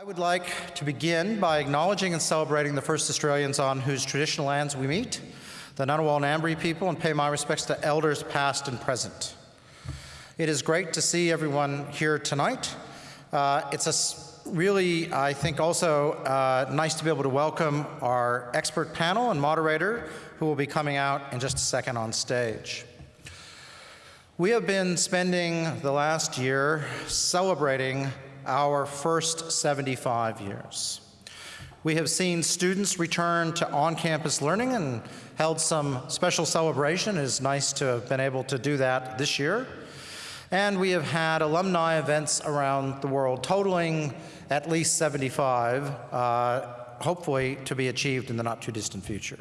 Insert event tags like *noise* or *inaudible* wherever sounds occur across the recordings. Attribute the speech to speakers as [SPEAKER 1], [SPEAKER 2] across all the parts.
[SPEAKER 1] I would like to begin by acknowledging and celebrating the first Australians on whose traditional lands we meet, the Ngunnawal and Ngambri people, and pay my respects to elders past and present. It is great to see everyone here tonight. Uh, it's a really, I think, also uh, nice to be able to welcome our expert panel and moderator who will be coming out in just a second on stage. We have been spending the last year celebrating our first 75 years. We have seen students return to on-campus learning and held some special celebration. It is nice to have been able to do that this year. And we have had alumni events around the world totaling at least 75, uh, hopefully to be achieved in the not too distant future.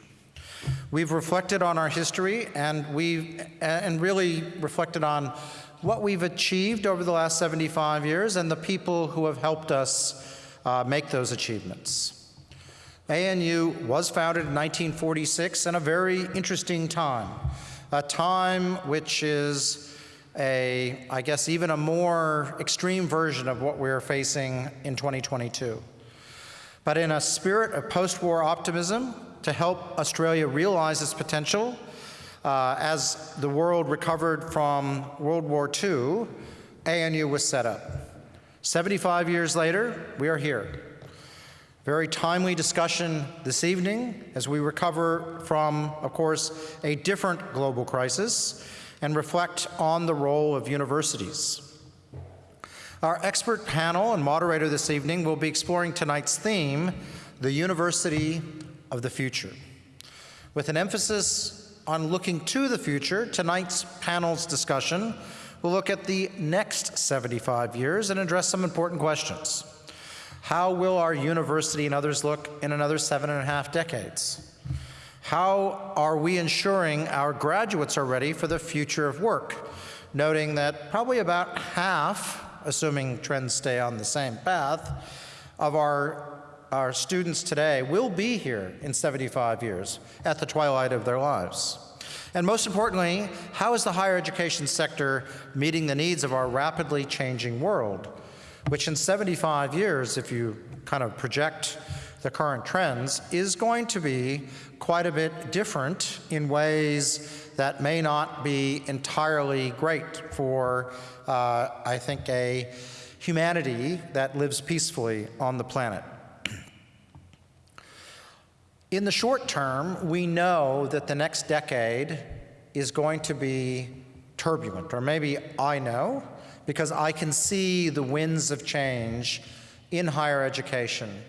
[SPEAKER 1] We've reflected on our history and we've and really reflected on what we've achieved over the last 75 years and the people who have helped us uh, make those achievements. ANU was founded in 1946 in a very interesting time, a time which is a, I guess, even a more extreme version of what we're facing in 2022. But in a spirit of post-war optimism to help Australia realize its potential uh, as the world recovered from World War II, ANU was set up. 75 years later, we are here. Very timely discussion this evening as we recover from, of course, a different global crisis and reflect on the role of universities. Our expert panel and moderator this evening will be exploring tonight's theme, the University of the Future, with an emphasis on looking to the future, tonight's panel's discussion will look at the next 75 years and address some important questions. How will our university and others look in another seven and a half decades? How are we ensuring our graduates are ready for the future of work? Noting that probably about half, assuming trends stay on the same path, of our our students today will be here in 75 years at the twilight of their lives. And most importantly, how is the higher education sector meeting the needs of our rapidly changing world, which in 75 years, if you kind of project the current trends, is going to be quite a bit different in ways that may not be entirely great for, uh, I think, a humanity that lives peacefully on the planet. In the short term, we know that the next decade is going to be turbulent, or maybe I know, because I can see the winds of change in higher education.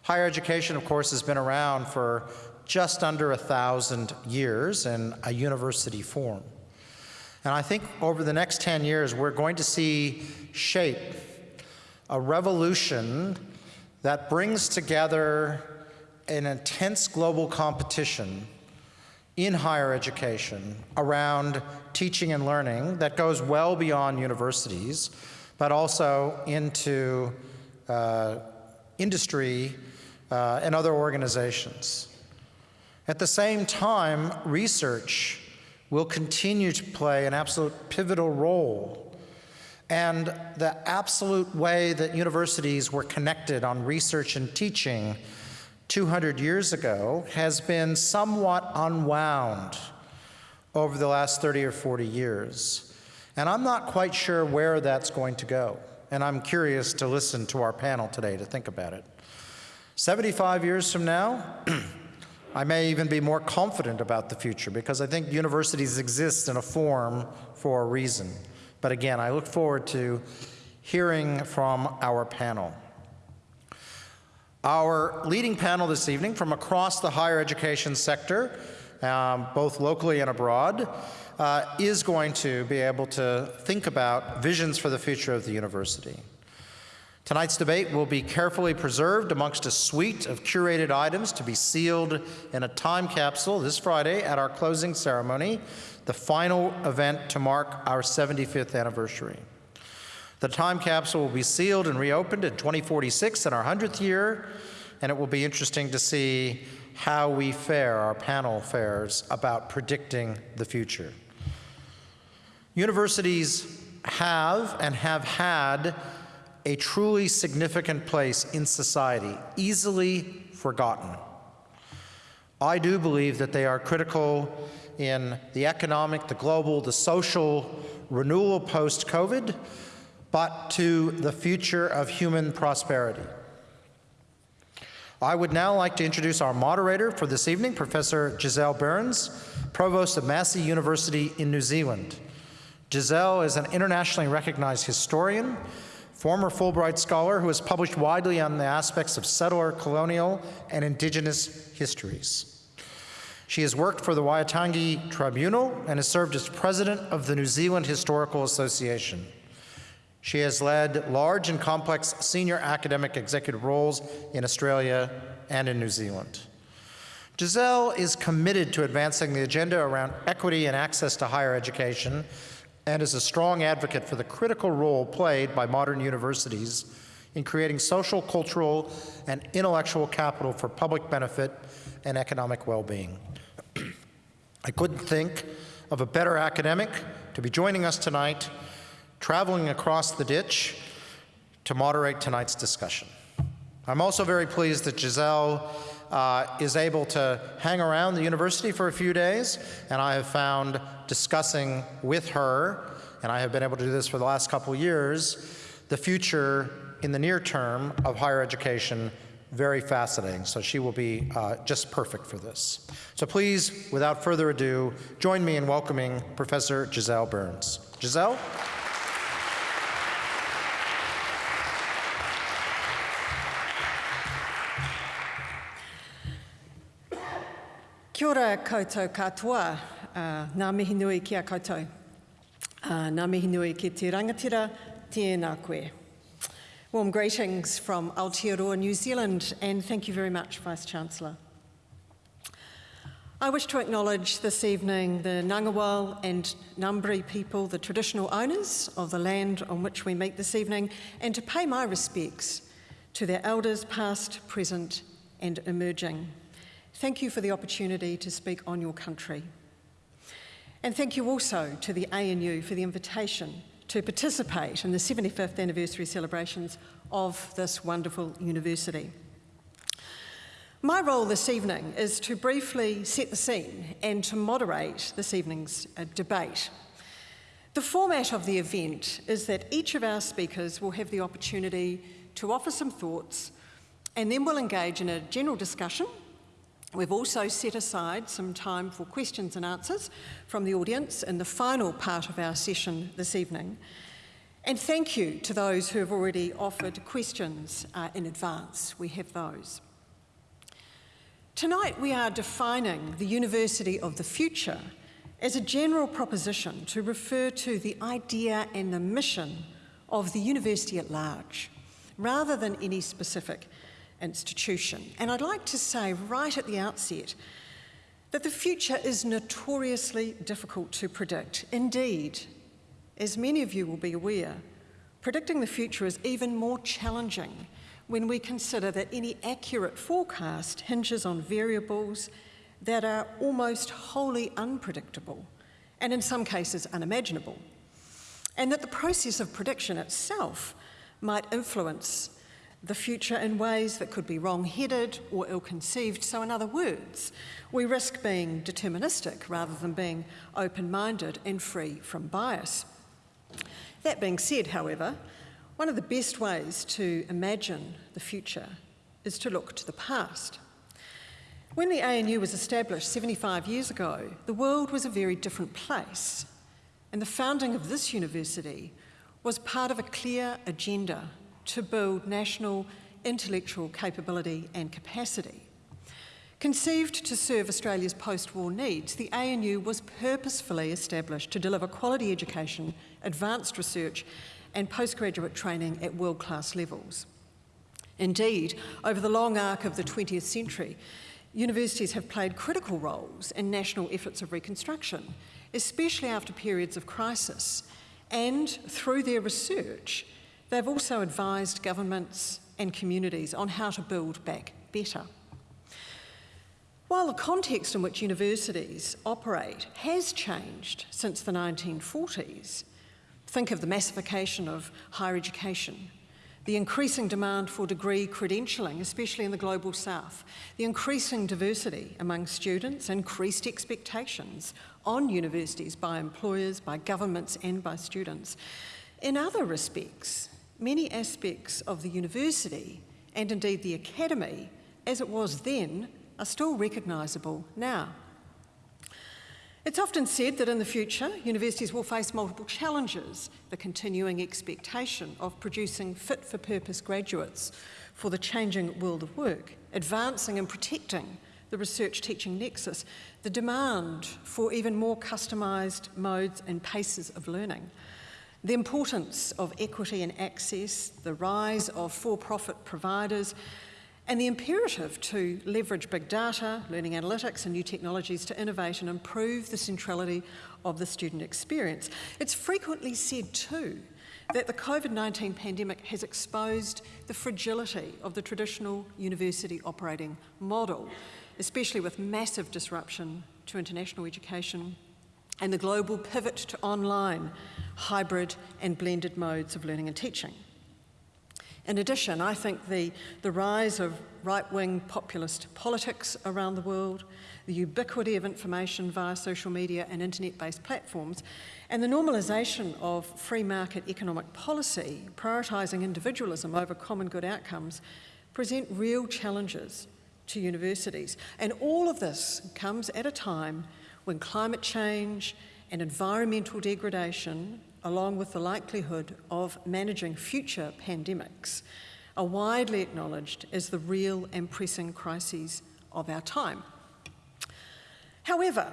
[SPEAKER 1] Higher education, of course, has been around for just under a thousand years in a university form. And I think over the next 10 years, we're going to see shape a revolution that brings together an intense global competition in higher education around teaching and learning that goes well beyond universities, but also into uh, industry uh, and other organizations. At the same time, research will continue to play an absolute pivotal role. And the absolute way that universities were connected on research and teaching 200 years ago has been somewhat unwound over the last 30 or 40 years. And I'm not quite sure where that's going to go. And I'm curious to listen to our panel today to think about it. 75 years from now, *clears throat* I may even be more confident about the future because I think universities exist in a form for a reason. But again, I look forward to hearing from our panel. Our leading panel this evening from across the higher education sector, um, both locally and abroad, uh, is going to be able to think about visions for the future of the university. Tonight's debate will be carefully preserved amongst a suite of curated items to be sealed in a time capsule this Friday at our closing ceremony, the final event to mark our 75th anniversary. The time capsule will be sealed and reopened in 2046 in our 100th year, and it will be interesting to see how we fare, our panel fares, about predicting the future. Universities have and have had a truly significant place in society, easily forgotten. I do believe that they are critical in the economic, the global, the social renewal post COVID, but to the future of human prosperity. I would now like to introduce our moderator for this evening, Professor Giselle Byrnes, Provost of Massey University in New Zealand. Giselle is an internationally recognized historian, former Fulbright scholar who has published widely on the aspects of settler, colonial, and indigenous histories. She has worked for the Waitangi Tribunal and has served as president of the New Zealand Historical Association. She has led large and complex senior academic executive roles in Australia and in New Zealand. Giselle is committed to advancing the agenda around equity and access to higher education and is a strong advocate for the critical role played by modern universities in creating social, cultural, and intellectual capital for public benefit and economic well-being. *clears throat* I couldn't think of a better academic to be joining us tonight, traveling across the ditch to moderate tonight's discussion. I'm also very pleased that Giselle uh, is able to hang around the university for a few days, and I have found discussing with her, and I have been able to do this for the last couple years, the future in the near term of higher education very fascinating. So she will be uh, just perfect for this. So please, without further ado, join me in welcoming Professor Giselle Byrnes. Giselle?
[SPEAKER 2] Kia ora koutou katoa, uh, nā mihi nui a koutou. Uh, nā mihi nui ki te rangatira, tēnā koe. Warm greetings from Aotearoa, New Zealand, and thank you very much, Vice-Chancellor. I wish to acknowledge this evening the Ngunnawal and Ngambri people, the traditional owners of the land on which we meet this evening, and to pay my respects to their elders past, present and emerging. Thank you for the opportunity to speak on your country. And thank you also to the ANU for the invitation to participate in the 75th anniversary celebrations of this wonderful university. My role this evening is to briefly set the scene and to moderate this evening's uh, debate. The format of the event is that each of our speakers will have the opportunity to offer some thoughts and then we'll engage in a general discussion We've also set aside some time for questions and answers from the audience in the final part of our session this evening. And thank you to those who have already offered questions uh, in advance. We have those. Tonight we are defining the University of the Future as a general proposition to refer to the idea and the mission of the university at large, rather than any specific institution. And I'd like to say right at the outset that the future is notoriously difficult to predict. Indeed, as many of you will be aware, predicting the future is even more challenging when we consider that any accurate forecast hinges on variables that are almost wholly unpredictable and in some cases unimaginable, and that the process of prediction itself might influence the future in ways that could be wrong-headed or ill-conceived. So in other words, we risk being deterministic rather than being open-minded and free from bias. That being said, however, one of the best ways to imagine the future is to look to the past. When the ANU was established 75 years ago, the world was a very different place, and the founding of this university was part of a clear agenda to build national intellectual capability and capacity. Conceived to serve Australia's post-war needs, the ANU was purposefully established to deliver quality education, advanced research and postgraduate training at world-class levels. Indeed, over the long arc of the 20th century, universities have played critical roles in national efforts of reconstruction, especially after periods of crisis, and through their research, They've also advised governments and communities on how to build back better. While the context in which universities operate has changed since the 1940s, think of the massification of higher education, the increasing demand for degree credentialing, especially in the global south, the increasing diversity among students, increased expectations on universities by employers, by governments, and by students. In other respects, many aspects of the university, and indeed the academy, as it was then, are still recognisable now. It's often said that in the future, universities will face multiple challenges the continuing expectation of producing fit for purpose graduates for the changing world of work, advancing and protecting the research teaching nexus, the demand for even more customised modes and paces of learning, the importance of equity and access, the rise of for profit providers, and the imperative to leverage big data, learning analytics, and new technologies to innovate and improve the centrality of the student experience. It's frequently said, too, that the COVID 19 pandemic has exposed the fragility of the traditional university operating model, especially with massive disruption to international education and the global pivot to online, hybrid, and blended modes of learning and teaching. In addition, I think the, the rise of right wing populist politics around the world, the ubiquity of information via social media and internet based platforms, and the normalisation of free market economic policy, prioritising individualism over common good outcomes, present real challenges to universities. And all of this comes at a time when climate change and environmental degradation along with the likelihood of managing future pandemics, are widely acknowledged as the real and pressing crises of our time. However,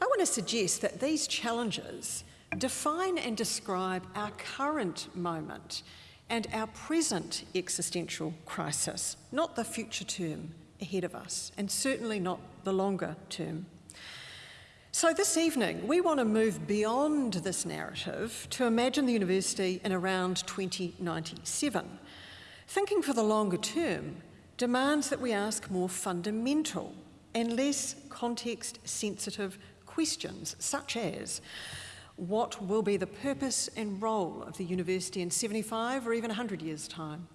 [SPEAKER 2] I want to suggest that these challenges define and describe our current moment and our present existential crisis, not the future term ahead of us, and certainly not the longer term so, this evening, we want to move beyond this narrative to imagine the university in around 2097. Thinking for the longer term demands that we ask more fundamental and less context sensitive questions, such as what will be the purpose and role of the university in 75 or even 100 years' time?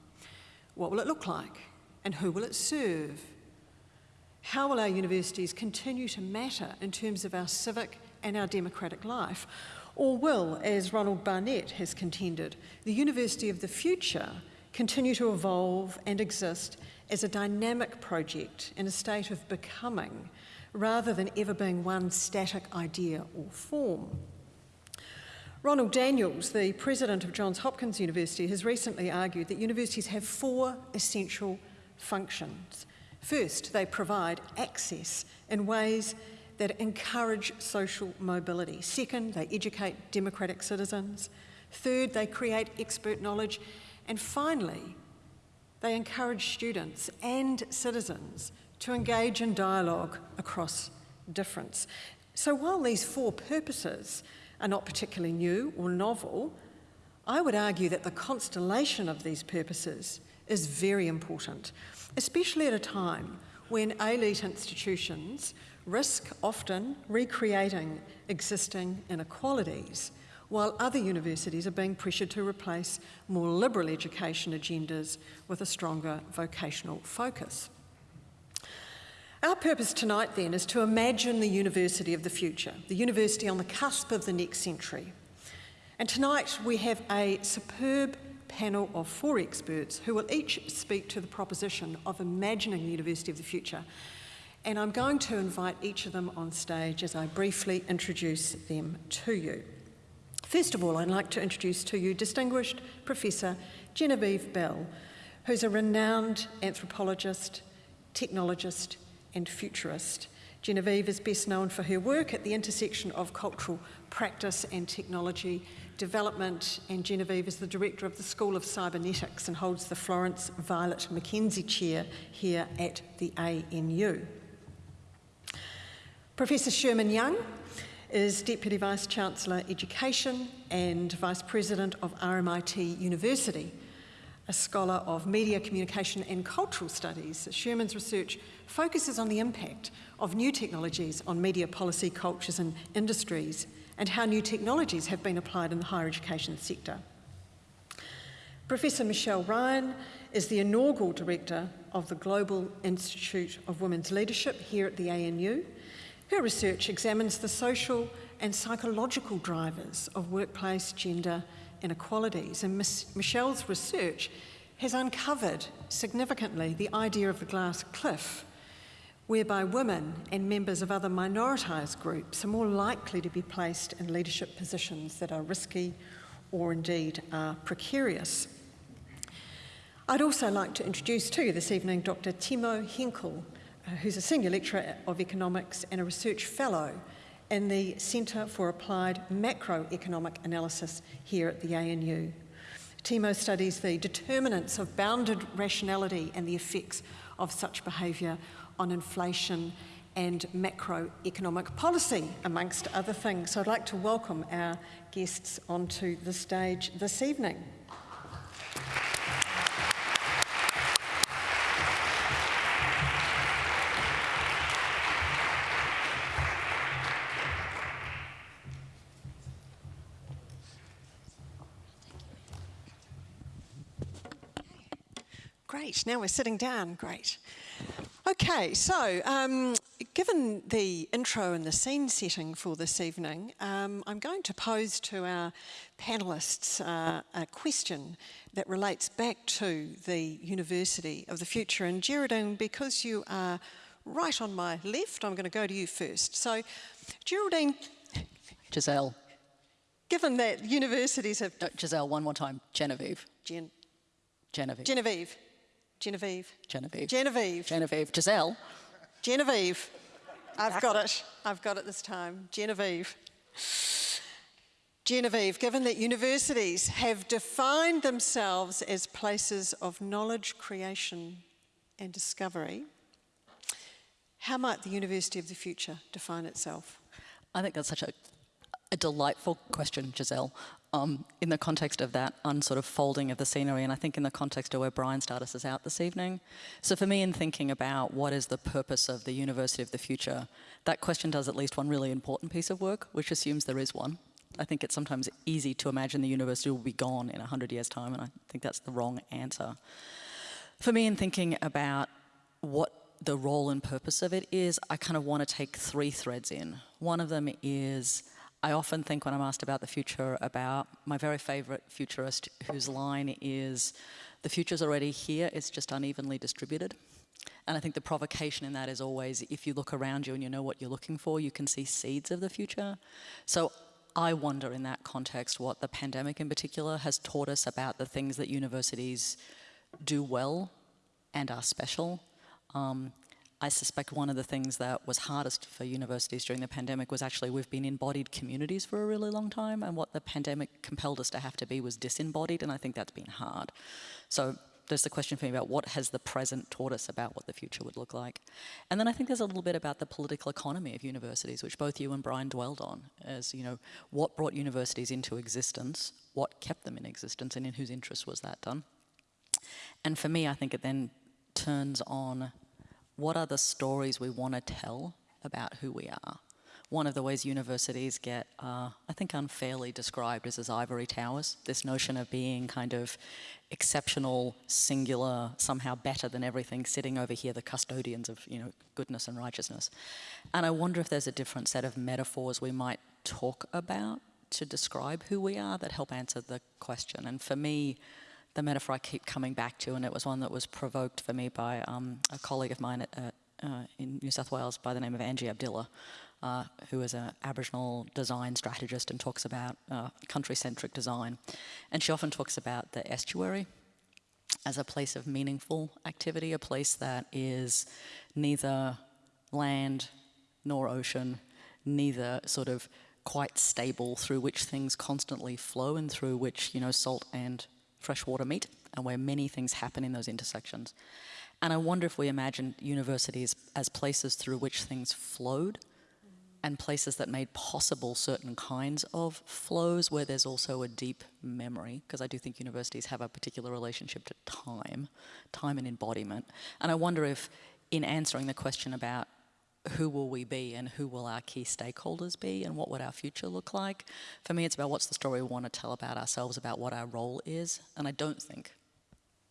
[SPEAKER 2] What will it look like? And who will it serve? How will our universities continue to matter in terms of our civic and our democratic life? Or will, as Ronald Barnett has contended, the university of the future continue to evolve and exist as a dynamic project in a state of becoming rather than ever being one static idea or form? Ronald Daniels, the president of Johns Hopkins University, has recently argued that universities have four essential functions First, they provide access in ways that encourage social mobility. Second, they educate democratic citizens. Third, they create expert knowledge. And finally, they encourage students and citizens to engage in dialogue across difference. So while these four purposes are not particularly new or novel, I would argue that the constellation of these purposes is very important especially at a time when elite institutions risk often recreating existing inequalities, while other universities are being pressured to replace more liberal education agendas with a stronger vocational focus. Our purpose tonight, then, is to imagine the university of the future, the university on the cusp of the next century. And tonight we have a superb panel of four experts who will each speak to the proposition of imagining the University of the Future. And I'm going to invite each of them on stage as I briefly introduce them to you. First of all, I'd like to introduce to you distinguished Professor Genevieve Bell, who's a renowned anthropologist, technologist, and futurist. Genevieve is best known for her work at the intersection of cultural practice and technology Development, and Genevieve is the director of the School of Cybernetics and holds the Florence Violet McKenzie Chair here at the ANU. Professor Sherman Young is Deputy Vice Chancellor Education and Vice President of RMIT University, a scholar of media, communication, and cultural studies. Sherman's research focuses on the impact of new technologies on media policy, cultures, and industries and how new technologies have been applied in the higher education sector. Professor Michelle Ryan is the inaugural director of the Global Institute of Women's Leadership here at the ANU. Her research examines the social and psychological drivers of workplace gender inequalities, and Ms. Michelle's research has uncovered significantly the idea of the glass cliff, whereby women and members of other minoritised groups are more likely to be placed in leadership positions that are risky or indeed are precarious. I'd also like to introduce to you this evening Dr. Timo Henckel, uh, who's a senior lecturer of economics and a research fellow in the Centre for Applied Macroeconomic Analysis here at the ANU. Timo studies the determinants of bounded rationality and the effects of such behaviour on inflation and macroeconomic policy, amongst other things. So I'd like to welcome our guests onto the stage this evening. Great, now we're sitting down, great. Okay, so um, given the intro and the scene setting for this evening, um, I'm going to pose to our panellists uh, a question that relates back to the University of the Future. And Geraldine, because you are right on my left, I'm going to go to you first. So, Geraldine.
[SPEAKER 3] Giselle.
[SPEAKER 2] Given that universities have.
[SPEAKER 3] No, Giselle, one more time. Genevieve.
[SPEAKER 2] Gen-
[SPEAKER 3] Genevieve.
[SPEAKER 2] Genevieve. Genevieve.
[SPEAKER 3] Genevieve.
[SPEAKER 2] Genevieve.
[SPEAKER 3] Genevieve. Giselle.
[SPEAKER 2] Genevieve. I've got it. I've got it this time. Genevieve. Genevieve, given that universities have defined themselves as places of knowledge creation and discovery, how might the University of the Future define itself?
[SPEAKER 3] I think that's such a, a delightful question, Giselle um, in the context of that unsort of folding of the scenery, and I think in the context of where Brian started is out this evening. So for me, in thinking about what is the purpose of the University of the Future, that question does at least one really important piece of work, which assumes there is one. I think it's sometimes easy to imagine the university will be gone in 100 years' time, and I think that's the wrong answer. For me, in thinking about what the role and purpose of it is, I kind of want to take three threads in. One of them is I often think when I'm asked about the future about my very favorite futurist whose line is, the future's already here, it's just unevenly distributed. And I think the provocation in that is always, if you look around you and you know what you're looking for, you can see seeds of the future. So I wonder in that context what the pandemic in particular has taught us about the things that universities do well and are special. Um, I suspect one of the things that was hardest for universities during the pandemic was actually we've been embodied communities for a really long time, and what the pandemic compelled us to have to be was disembodied, and I think that's been hard. So there's the question for me about what has the present taught us about what the future would look like. And then I think there's a little bit about the political economy of universities, which both you and Brian dwelled on, as you know, what brought universities into existence, what kept them in existence, and in whose interest was that done. And for me, I think it then turns on what are the stories we want to tell about who we are? One of the ways universities get, uh, I think, unfairly described is as ivory towers. This notion of being kind of exceptional, singular, somehow better than everything, sitting over here, the custodians of you know goodness and righteousness. And I wonder if there's a different set of metaphors we might talk about to describe who we are that help answer the question. And for me, the metaphor I keep coming back to, and it was one that was provoked for me by um, a colleague of mine at, uh, in New South Wales by the name of Angie Abdilla, uh, who is an Aboriginal design strategist and talks about uh, country-centric design. And she often talks about the estuary as a place of meaningful activity, a place that is neither land nor ocean, neither sort of quite stable, through which things constantly flow and through which, you know, salt and freshwater meet and where many things happen in those intersections. And I wonder if we imagine universities as places through which things flowed and places that made possible certain kinds of flows where there's also a deep memory, because I do think universities have a particular relationship to time, time and embodiment. And I wonder if, in answering the question about who will we be and who will our key stakeholders be and what would our future look like. For me, it's about what's the story we want to tell about ourselves, about what our role is. And I don't think,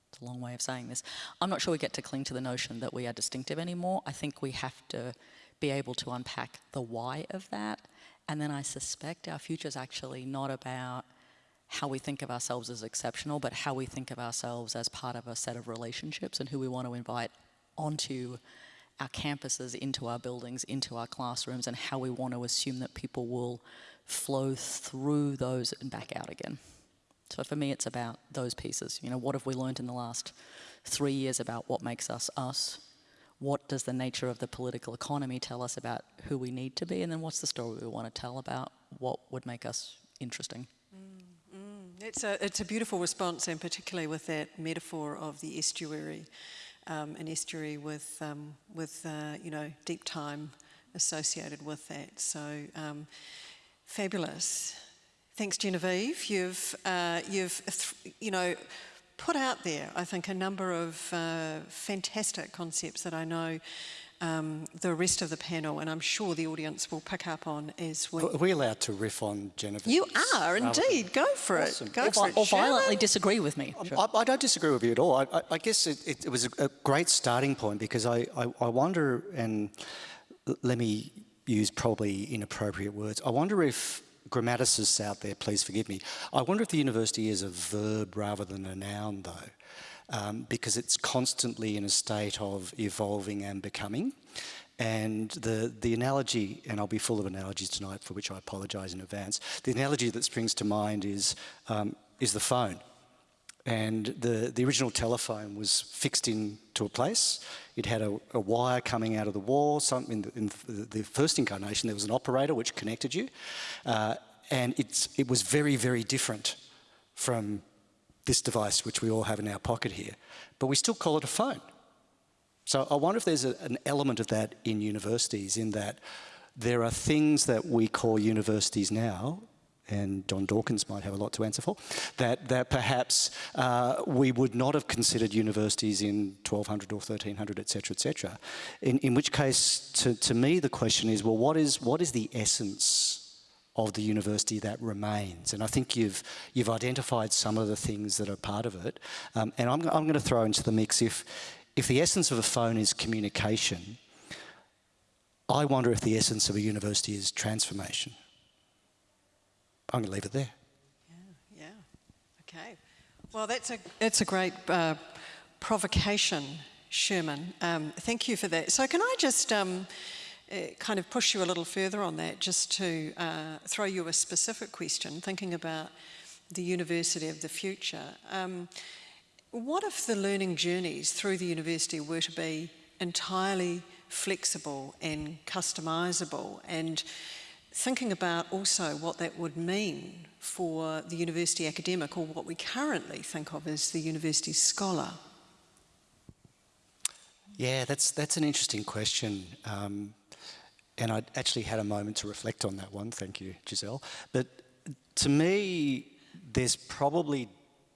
[SPEAKER 3] it's a long way of saying this, I'm not sure we get to cling to the notion that we are distinctive anymore. I think we have to be able to unpack the why of that. And then I suspect our future is actually not about how we think of ourselves as exceptional, but how we think of ourselves as part of a set of relationships and who we want to invite onto our campuses, into our buildings, into our classrooms, and how we want to assume that people will flow through those and back out again. So for me, it's about those pieces. You know, what have we learned in the last three years about what makes us us? What does the nature of the political economy tell us about who we need to be? And then what's the story we want to tell about what would make us interesting? Mm, mm.
[SPEAKER 2] It's a, it's a beautiful response, and particularly with that metaphor of the estuary, um, an estuary with, um, with uh, you know, deep time associated with that. So um, fabulous. Thanks, Genevieve. You've, uh, you've, you know, put out there, I think, a number of uh, fantastic concepts that I know um, the rest of the panel, and I'm sure the audience will pick up on as well.
[SPEAKER 4] Are we allowed to riff on Genevieve?
[SPEAKER 2] You are indeed. Go for
[SPEAKER 4] Awesome.
[SPEAKER 2] it. Go
[SPEAKER 3] Or,
[SPEAKER 2] for it.
[SPEAKER 3] or violently
[SPEAKER 2] Sherman.
[SPEAKER 3] disagree with me. Sure.
[SPEAKER 4] I, I don't disagree with you at all. I, I, I guess it, it, it was a, a great starting point because I, I, I wonder, and let me use probably inappropriate words, I wonder if grammaticists out there, please forgive me, I wonder if the university is a verb rather than a noun though. Um, because it's constantly in a state of evolving and becoming. And the, the analogy, and I'll be full of analogies tonight for which I apologise in advance, the analogy that springs to mind is, um, is the phone. And the, the original telephone was fixed into a place. It had a, a wire coming out of the wall. Some, in, the, in the, first incarnation, there was an operator which connected you. Uh, and it's, it was very, very different from this device, which we all have in our pocket here. But we still call it a phone. So I wonder if there's a, an element of that in universities, in that there are things that we call universities now, and John Dawkins might have a lot to answer for, that, that perhaps uh, we would not have considered universities in 1200 or 1300, et cetera, et cetera. In, in which case, to, to me, the question is, well, what is, what is the essence of the university that remains. And I think you've, you've identified some of the things that are part of it. Um, and I'm, I'm going to throw into the mix if, if the essence of a phone is communication, I wonder if the essence of a university is transformation. I'm going to leave it there.
[SPEAKER 2] Yeah. yeah. Okay. Well, that's a that's a great uh, provocation, Sherman. Um, thank you for that. So, can I just um, kind of push you a little further on that, just to uh, throw you a specific question, thinking about the university of the future. Um, what if the learning journeys through the university were to be entirely flexible and customisable and thinking about also what that would mean for the university academic or what we currently think of as the university scholar?
[SPEAKER 4] Yeah, that's, that's an interesting question. Um, and I actually had a moment to reflect on that one. Thank you, Giselle. But to me, there's probably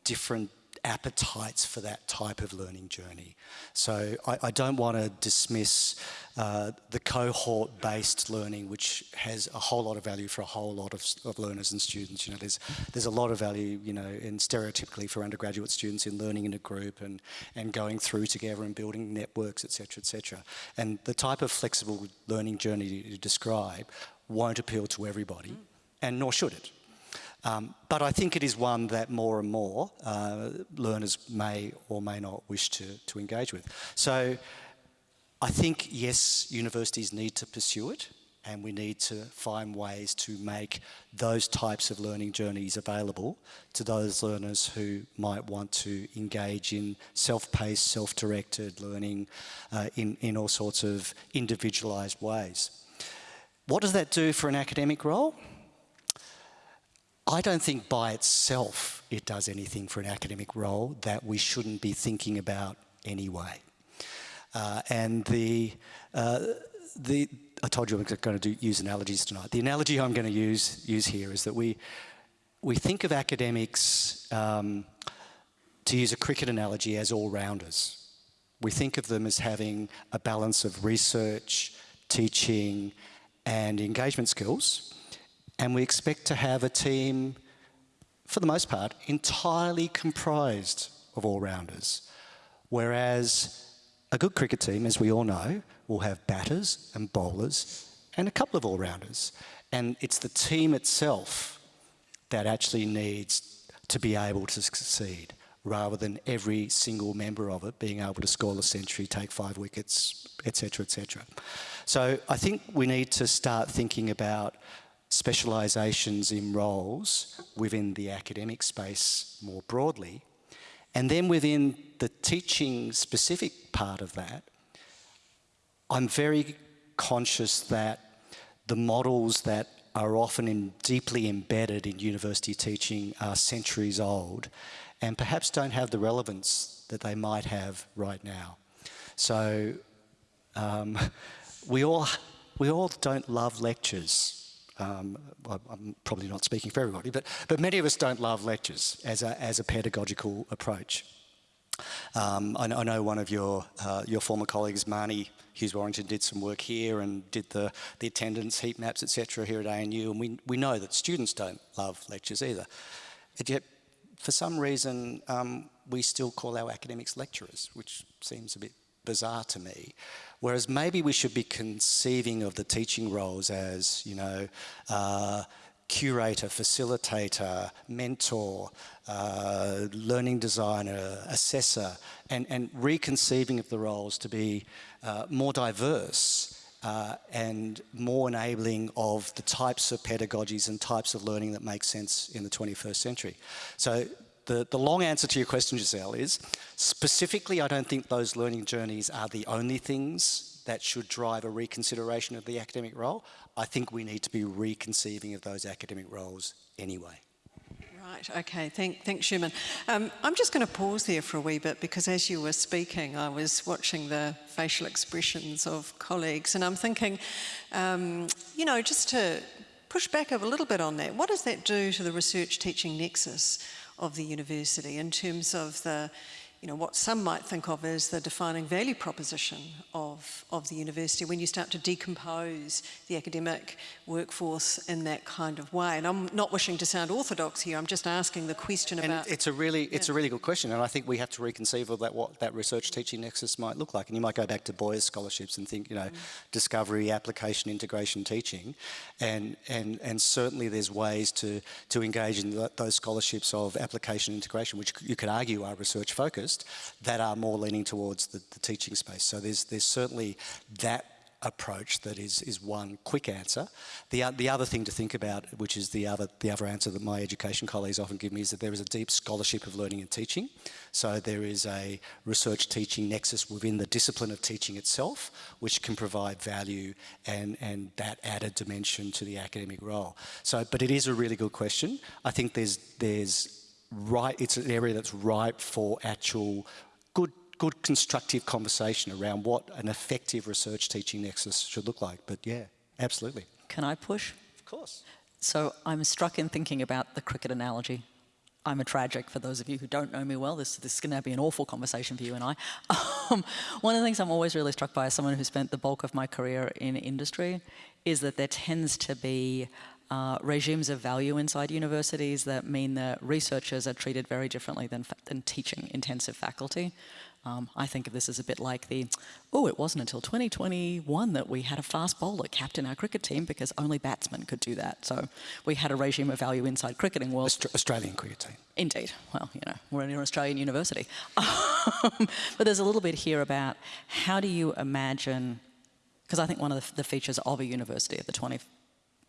[SPEAKER 4] different appetites for that type of learning journey. So I, I don't want to dismiss uh, the cohort-based learning, which has a whole lot of value for a whole lot of, of learners and students. You know, there's there's a lot of value, you know, in stereotypically for undergraduate students in learning in a group and and going through together and building networks, etc., etc. And the type of flexible learning journey you describe won't appeal to everybody, and nor should it. Um, but I think it is one that more and more uh, learners may or may not wish to, to engage with. So I think, yes, universities need to pursue it and we need to find ways to make those types of learning journeys available to those learners who might want to engage in self-paced, self-directed learning uh, in, in all sorts of individualised ways. What does that do for an academic role? I don't think by itself it does anything for an academic role that we shouldn't be thinking about anyway. Uh, and the, uh, the, I told you I'm going to do, use analogies tonight. The analogy I'm going to use, use here is that we, we think of academics, um, to use a cricket analogy, as all-rounders. We think of them as having a balance of research, teaching, and engagement skills. And we expect to have a team, for the most part, entirely comprised of all rounders. Whereas a good cricket team, as we all know, will have batters and bowlers and a couple of all rounders. And it's the team itself that actually needs to be able to succeed rather than every single member of it being able to score a century, take five wickets, etc., etc. So I think we need to start thinking about specialisations in roles within the academic space more broadly. And then within the teaching specific part of that, I'm very conscious that the models that are often in, deeply embedded in university teaching are centuries old and perhaps don't have the relevance that they might have right now. So um, *laughs* we, all, we all don't love lectures. Um, I'm probably not speaking for everybody, but, but many of us don't love lectures as a, as a pedagogical approach. Um, I, I, know one of your, uh, your former colleagues, Marnie Hughes Warrington, did some work here and did the, the attendance heat maps, etc. here at ANU, and we, we know that students don't love lectures either. And yet, for some reason, um, we still call our academics lecturers, which seems a bit bizarre to me. Whereas maybe we should be conceiving of the teaching roles as, you know, uh, curator, facilitator, mentor, uh, learning designer, assessor, and, and reconceiving of the roles to be uh, more diverse uh, and more enabling of the types of pedagogies and types of learning that make sense in the 21st century. So the, the long answer to your question, Giselle, is specifically I don't think those learning journeys are the only things that should drive a reconsideration of the academic role. I think we need to be reconceiving of those academic roles anyway.
[SPEAKER 2] Right, okay, Thank, thanks Sherman. Um, I'm just going to pause there for a wee bit because as you were speaking, I was watching the facial expressions of colleagues and I'm thinking, um, you know, just to push back a little bit on that, what does that do to the research teaching nexus of the university in terms of the you know, what some might think of as the defining value proposition of, of the university when you start to decompose the academic workforce in that kind of way. And I'm not wishing to sound orthodox here, I'm just asking the question
[SPEAKER 4] and
[SPEAKER 2] about...
[SPEAKER 4] it's a really, it's yeah. a really good question, and I think we have to reconceive of that, what that research teaching nexus might look like. And you might go back to Boyer's scholarships and think, you know, mm. discovery, application, integration, teaching, and, and, and certainly there's ways to, to engage in those scholarships of application integration, which you could argue are research that are more leaning towards the, the teaching space. So there's, there's certainly that approach that is, is one quick answer. The, uh, the other thing to think about, which is the other, the other answer that my education colleagues often give me, is that there is a deep scholarship of learning and teaching. So there is a research teaching nexus within the discipline of teaching itself, which can provide value and, and that added dimension to the academic role. So, but it is a really good question. I think there's, there's right, it's an area that's ripe for actual good, good constructive conversation around what an effective research teaching nexus should look like. But yeah, absolutely.
[SPEAKER 3] Can I push?
[SPEAKER 4] Of course.
[SPEAKER 3] So I'm struck in thinking about the cricket analogy. I'm a tragic, for those of you who don't know me well, this, this is going to be an awful conversation for you and I. *laughs* Um, one of the things I'm always really struck by as someone who spent the bulk of my career in industry is that there tends to be uh, regimes of value inside universities that mean that researchers are treated very differently than, than teaching intensive faculty. Um, I think of this as a bit like the, oh, it wasn't until 2021 that we had a fast bowler captain our cricket team because only batsmen could do that. So we had a regime of value inside cricketing world.
[SPEAKER 4] Aust Australian cricket team.
[SPEAKER 3] Indeed. Well, you know, we're in an Australian university. *laughs* But there's a little bit here about how do you imagine, because I think one of the, the features of a university of the 20,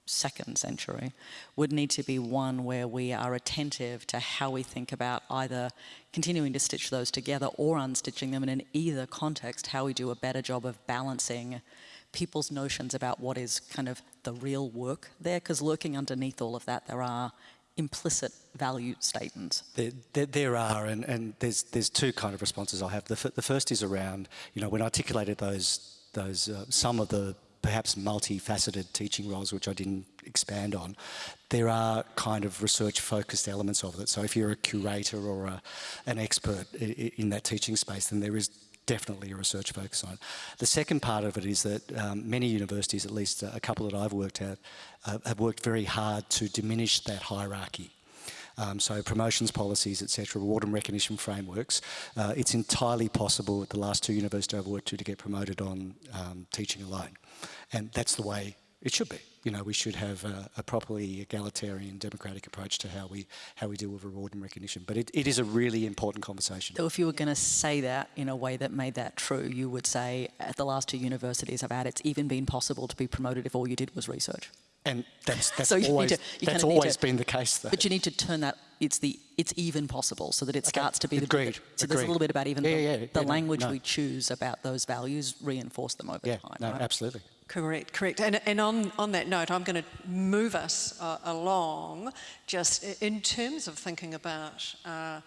[SPEAKER 3] second century would need to be one where we are attentive to how we think about either continuing to stitch those together or unstitching them and in either context how we do a better job of balancing people's notions about what is kind of the real work there because lurking underneath all of that there are implicit value statements?
[SPEAKER 4] There, there, there, are, and, and there's, there's two kind of responses I have. The, the first is around, you know, when I articulated those, those uh, some of the perhaps multifaceted teaching roles, which I didn't expand on, there are kind of research-focused elements of it. So if you're a curator or a, an expert in that teaching space, then there is definitely a research focus on it. The second part of it is that um, many universities, at least a couple that I've worked at, uh, have worked very hard to diminish that hierarchy. Um, so promotions policies, etc., reward and recognition frameworks. Uh, it's entirely possible at the last two universities I've worked to to get promoted on um, teaching alone. And that's the way it should be. You know, we should have a, a, properly egalitarian, democratic approach to how we how we deal with reward and recognition. But it, it is a really important conversation.
[SPEAKER 3] So if you were going to say that in a way that made that true, you would say at the last two universities I've had, it's even been possible to be promoted if all you did was research.
[SPEAKER 4] And that's, that's *laughs*
[SPEAKER 3] so
[SPEAKER 4] always,
[SPEAKER 3] to,
[SPEAKER 4] that's always to, been the case, though.
[SPEAKER 3] But you need to turn that, it's the, it's even possible, so that it okay. starts to be
[SPEAKER 4] Agreed.
[SPEAKER 3] the... So Agreed. there's a little bit about even
[SPEAKER 4] yeah,
[SPEAKER 3] the,
[SPEAKER 4] yeah, yeah,
[SPEAKER 3] the language
[SPEAKER 4] no.
[SPEAKER 3] we choose about those values, reinforce them over
[SPEAKER 4] yeah,
[SPEAKER 3] time.
[SPEAKER 4] No,
[SPEAKER 3] right?
[SPEAKER 4] absolutely.
[SPEAKER 2] Correct, correct. And, and on, on that note, I'm going to move us uh, along just in terms of thinking about, uh,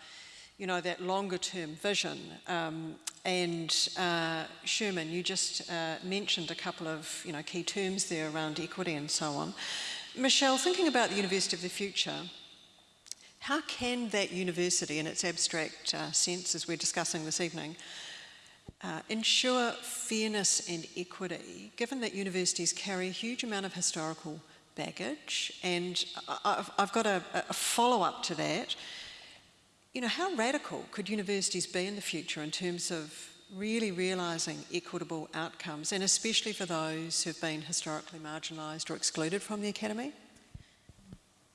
[SPEAKER 2] you know, that longer term vision. Um, and uh, Sherman, you just uh, mentioned a couple of, you know, key terms there around equity and so on. Michelle, thinking about the University of the Future, how can that university, in its abstract uh, sense, as we're discussing this evening, uh, ensure fairness and equity, given that universities carry a huge amount of historical baggage? And I've, I've got a, a follow up to that. You know, how radical could universities be in the future in terms of really realising equitable outcomes, and especially for those who've been historically marginalised or excluded from the academy?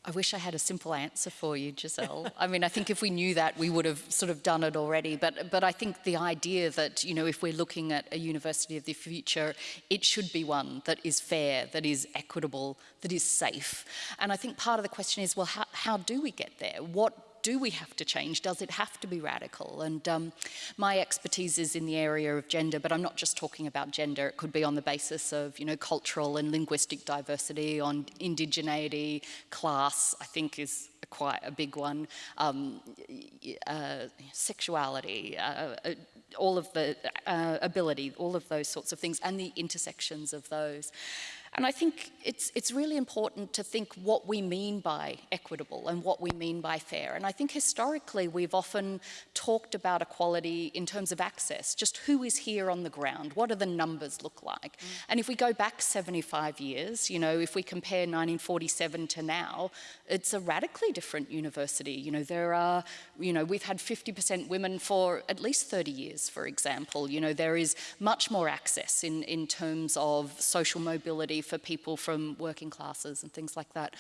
[SPEAKER 5] I wish I had a simple answer for you, Giselle. *laughs* I mean, I think if we knew that, we would have sort of done it already. But, but I think the idea that, you know, if we're looking at a university of the future, it should be one that is fair, that is equitable, that is safe. And I think part of the question is, well, how, how do we get there? What do we have to change? Does it have to be radical? And um, my expertise is in the area of gender, but I'm not just talking about gender. It could be on the basis of, you know, cultural and linguistic diversity, on indigeneity, class, I think is quite a big one, um, uh, sexuality, uh, uh, all of the uh, ability, all of those sorts of things, and the intersections of those. And I think it's, it's really important to think what we mean by equitable and what we mean by fair. And I think historically we've often talked about equality in terms of access, just who is here on the ground, what do the numbers look like? Mm. And if we go back 75 years, you know, if we compare 1947 to now, it's a radically different university. You know, there are, you know, we've had 50% women for at least 30 years, for example. You know, there is much more access in, in terms of social mobility for people from working classes and things like that.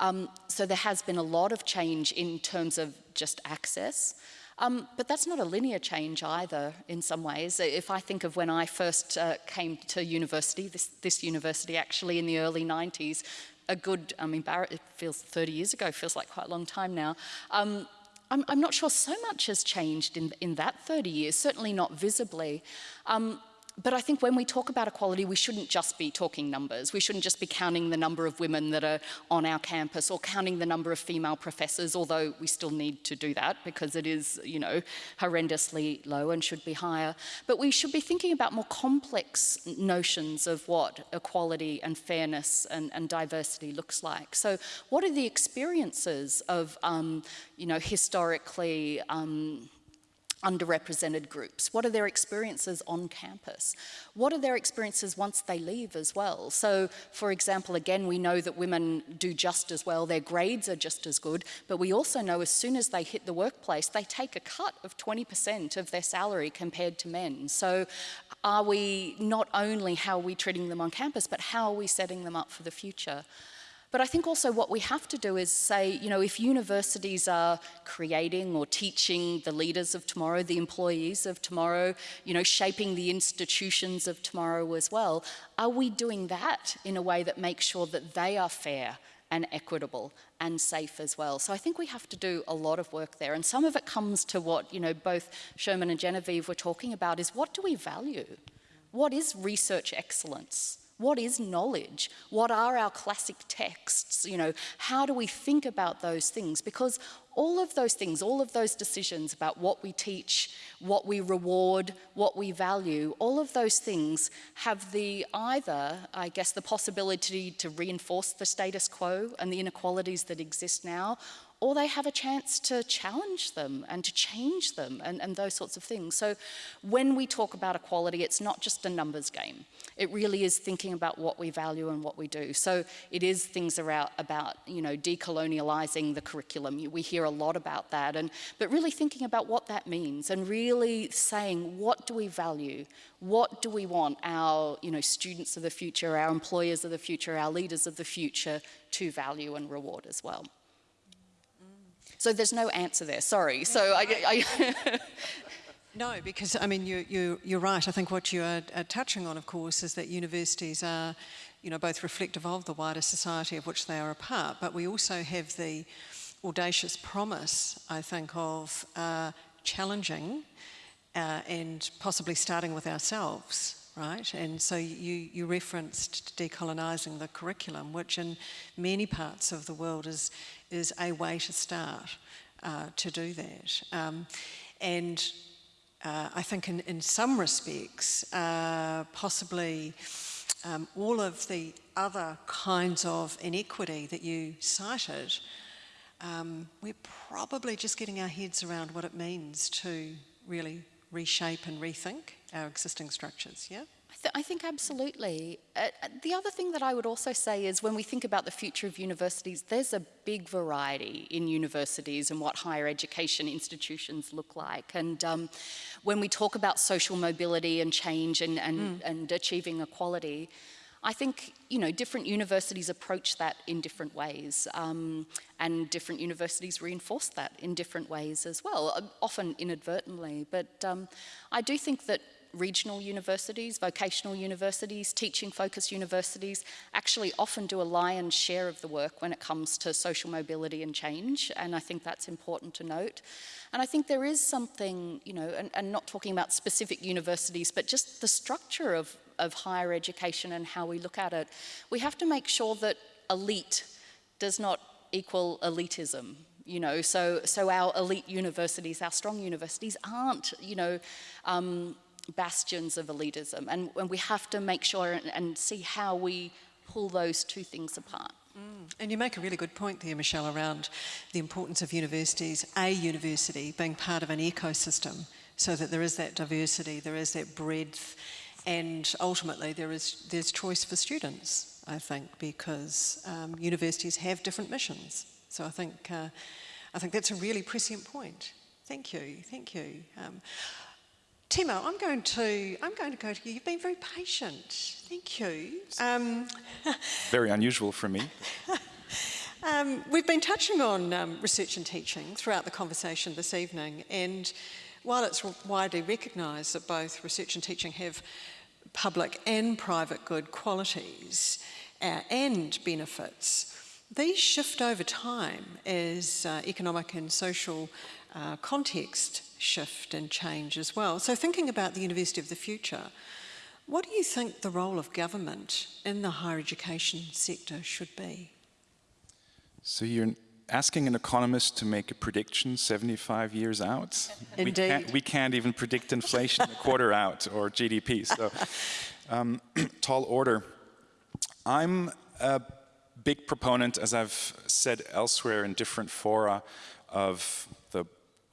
[SPEAKER 5] Um, so there has been a lot of change in terms of just access. Um, but that's not a linear change either in some ways. If I think of when I first uh, came to university, this, this, university actually in the early 90s, a good, I mean, Barrett, it feels 30 years ago, feels like quite a long time now. Um, I'm, I'm, not sure so much has changed in, in that 30 years, certainly not visibly. Um, but I think when we talk about equality, we shouldn't just be talking numbers. We shouldn't just be counting the number of women that are on our campus or counting the number of female professors, although we still need to do that because it is, you know, horrendously low and should be higher. But we should be thinking about more complex notions of what equality and fairness and, and diversity looks like. So what are the experiences of, um, you know, historically um, underrepresented groups? What are their experiences on campus? What are their experiences once they leave as well? So, for example, again, we know that women do just as well, their grades are just as good, but we also know as soon as they hit the workplace, they take a cut of 20% of their salary compared to men. So, are we not only how are we treating them on campus, but how are we setting them up for the future? But I think also what we have to do is say, you know, if universities are creating or teaching the leaders of tomorrow, the employees of tomorrow, you know, shaping the institutions of tomorrow as well, are we doing that in a way that makes sure that they are fair and equitable and safe as well. So I think we have to do a lot of work there. And some of it comes to what, you know, both Sherman and Genevieve were talking about is what do we value? What is research excellence? What is knowledge? What are our classic texts? You know, how do we think about those things? Because all of those things, all of those decisions about what we teach, what we reward, what we value, all of those things have the either, I guess, the possibility to reinforce the status quo and the inequalities that exist now, or they have a chance to challenge them and to change them and, and those sorts of things. So when we talk about equality, it's not just a numbers game. It really is thinking about what we value and what we do. So it is things about, about you know, decolonializing the curriculum. We hear a lot about that, and, but really thinking about what that means and really saying, what do we value? What do we want our you know, students of the future, our employers of the future, our leaders of the future to value and reward as well? So there's no answer there, sorry. So I, I *laughs* *laughs*
[SPEAKER 2] No, because I mean, you, you, you're right. I think what you are, are, touching on, of course, is that universities are, you know, both reflective of the wider society of which they are a part, but we also have the audacious promise, I think, of uh, challenging uh, and possibly starting with ourselves, right? And so you, you referenced decolonising the curriculum, which in many parts of the world is, is a way to start uh, to do that. Um, and uh, I think in, in some respects, uh, possibly um, all of the other kinds of inequity that you cited, um, we're probably just getting our heads around what it means to really reshape and rethink our existing structures, yeah?
[SPEAKER 5] Th I think absolutely. Uh, uh, the other thing that I would also say is when we think about the future of universities, there's a big variety in universities and what higher education institutions look like. And um, when we talk about social mobility and change and, and, mm. and achieving equality, I think you know different universities approach that in different ways, um, and different universities reinforce that in different ways as well, uh, often inadvertently. But um, I do think that regional universities, vocational universities, teaching focused universities actually often do a lion's share of the work when it comes to social mobility and change and I think that's important to note. And I think there is something, you know, and, and not talking about specific universities, but just the structure of, of higher education and how we look at it. We have to make sure that elite does not equal elitism you know, so, so our elite universities, our strong universities aren't, you know, um, bastions of elitism. And, and we have to make sure and, and, see how we pull those two things apart.
[SPEAKER 2] Mm. And you make a really good point there, Michelle, around the importance of universities, a university being part of an ecosystem so that there is that diversity, there is that breadth, and ultimately there is there's choice for students, I think, because um, universities have different missions. So I think, uh, I think that's a really prescient point. Thank you, thank you. Um, Timo, I'm going to I'm going to go to you. You've been very patient. Thank you. Um, *laughs*
[SPEAKER 6] very unusual for me. *laughs*
[SPEAKER 2] um, we've been touching on um, research and teaching throughout the conversation this evening, and while it's widely recognised that both research and teaching have public and private good qualities uh, and benefits, these shift over time as uh, economic and social uh, context shift and change as well. So thinking about the University of the Future, what do you think the role of government in the higher education sector should be?
[SPEAKER 6] So you're asking an economist to make a prediction 75 years out?
[SPEAKER 2] Indeed. *laughs*
[SPEAKER 6] We can't, we can't even predict inflation a quarter *laughs* out or GDP, so um, *clears throat* tall order. I'm a big proponent, as I've said elsewhere in different fora, of the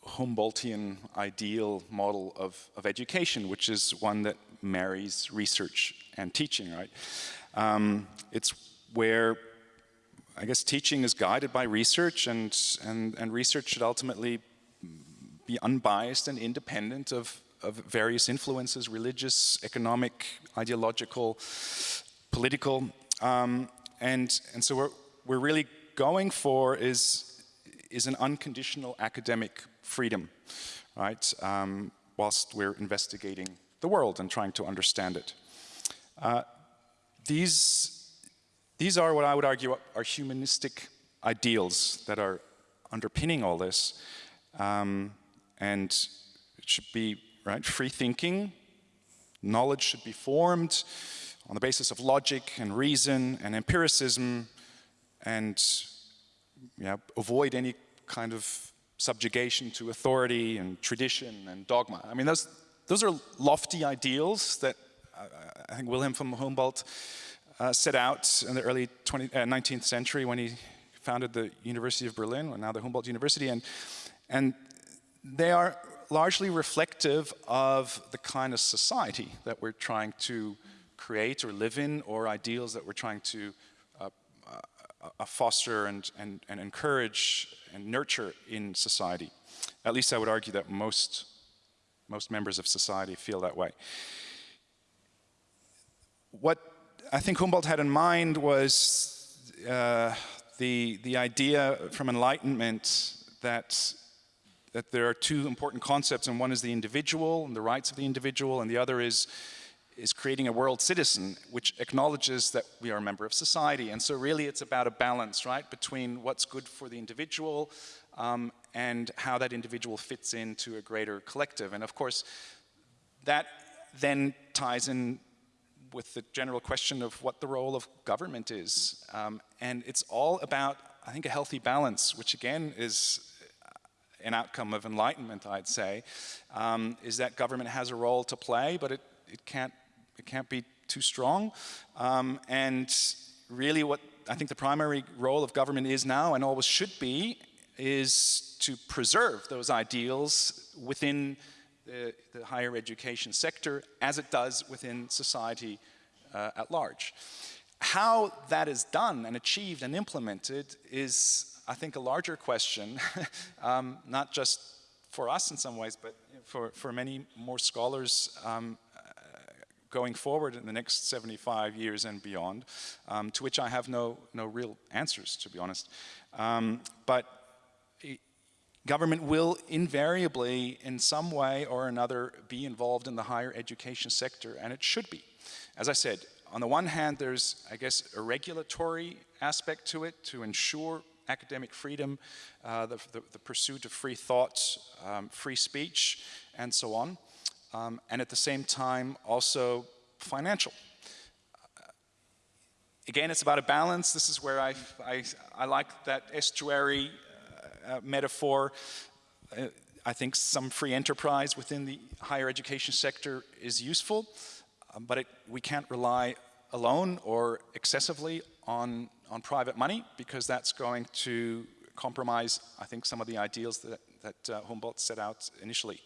[SPEAKER 6] Humboldtian ideal model of, of education, which is one that marries research and teaching, right? Um, it's where, I guess, teaching is guided by research and, and, and research should ultimately be unbiased and independent of, of various influences, religious, economic, ideological, political. Um, and, and so we're, we're really going for is, is an unconditional academic freedom, right? Um, whilst we're investigating the world and trying to understand it. Uh, these, these are what I would argue are humanistic ideals that are underpinning all this. Um, and it should be right, free thinking, knowledge should be formed on the basis of logic and reason and empiricism and yeah, avoid any kind of subjugation to authority and tradition and dogma. I mean, those, those are lofty ideals that uh, I think Wilhelm von Humboldt uh, set out in the early 20, uh, 19th century when he founded the University of Berlin, or now the Humboldt University, and, and they are largely reflective of the kind of society that we're trying to create or live in, or ideals that we're trying to uh, foster and, and, and encourage and nurture in society. At least I would argue that most, most members of society feel that way. What I think Humboldt had in mind was uh, the, the idea from Enlightenment that, that there are two important concepts, and one is the individual and the rights of the individual, and the other is, is creating a world citizen, which acknowledges that we are a member of society. And so really it's about a balance, right, between what's good for the individual um, and how that individual fits into a greater collective. And of course, that then ties in with the general question of what the role of government is. Um, and it's all about, I think, a healthy balance, which again is an outcome of enlightenment, I'd say, um, is that government has a role to play, but it, it, can't, it can't be too strong. Um, and really what I think the primary role of government is now and always should be is to preserve those ideals within the, the higher education sector as it does within society uh, at large. How that is done and achieved and implemented is, I think, a larger question, *laughs* um, not just for us in some ways, but for, for many more scholars um, going forward in the next 75 years and beyond, um, to which I have no, no real answers, to be honest. Um, but Government will invariably, in some way or another, be involved in the higher education sector, and it should be. As I said, on the one hand, there's, I guess, a regulatory aspect to it to ensure academic freedom, uh, the, the, the, pursuit of free thought, um, free speech, and so on. Um, and at the same time, also financial. Uh, again, it's about a balance. This is where I, I, I like that estuary uh, metaphor. Uh, I think some free enterprise within the higher education sector is useful, um, but it, we can't rely alone or excessively on, on private money because that's going to compromise, I think, some of the ideals that, that uh, Humboldt set out initially.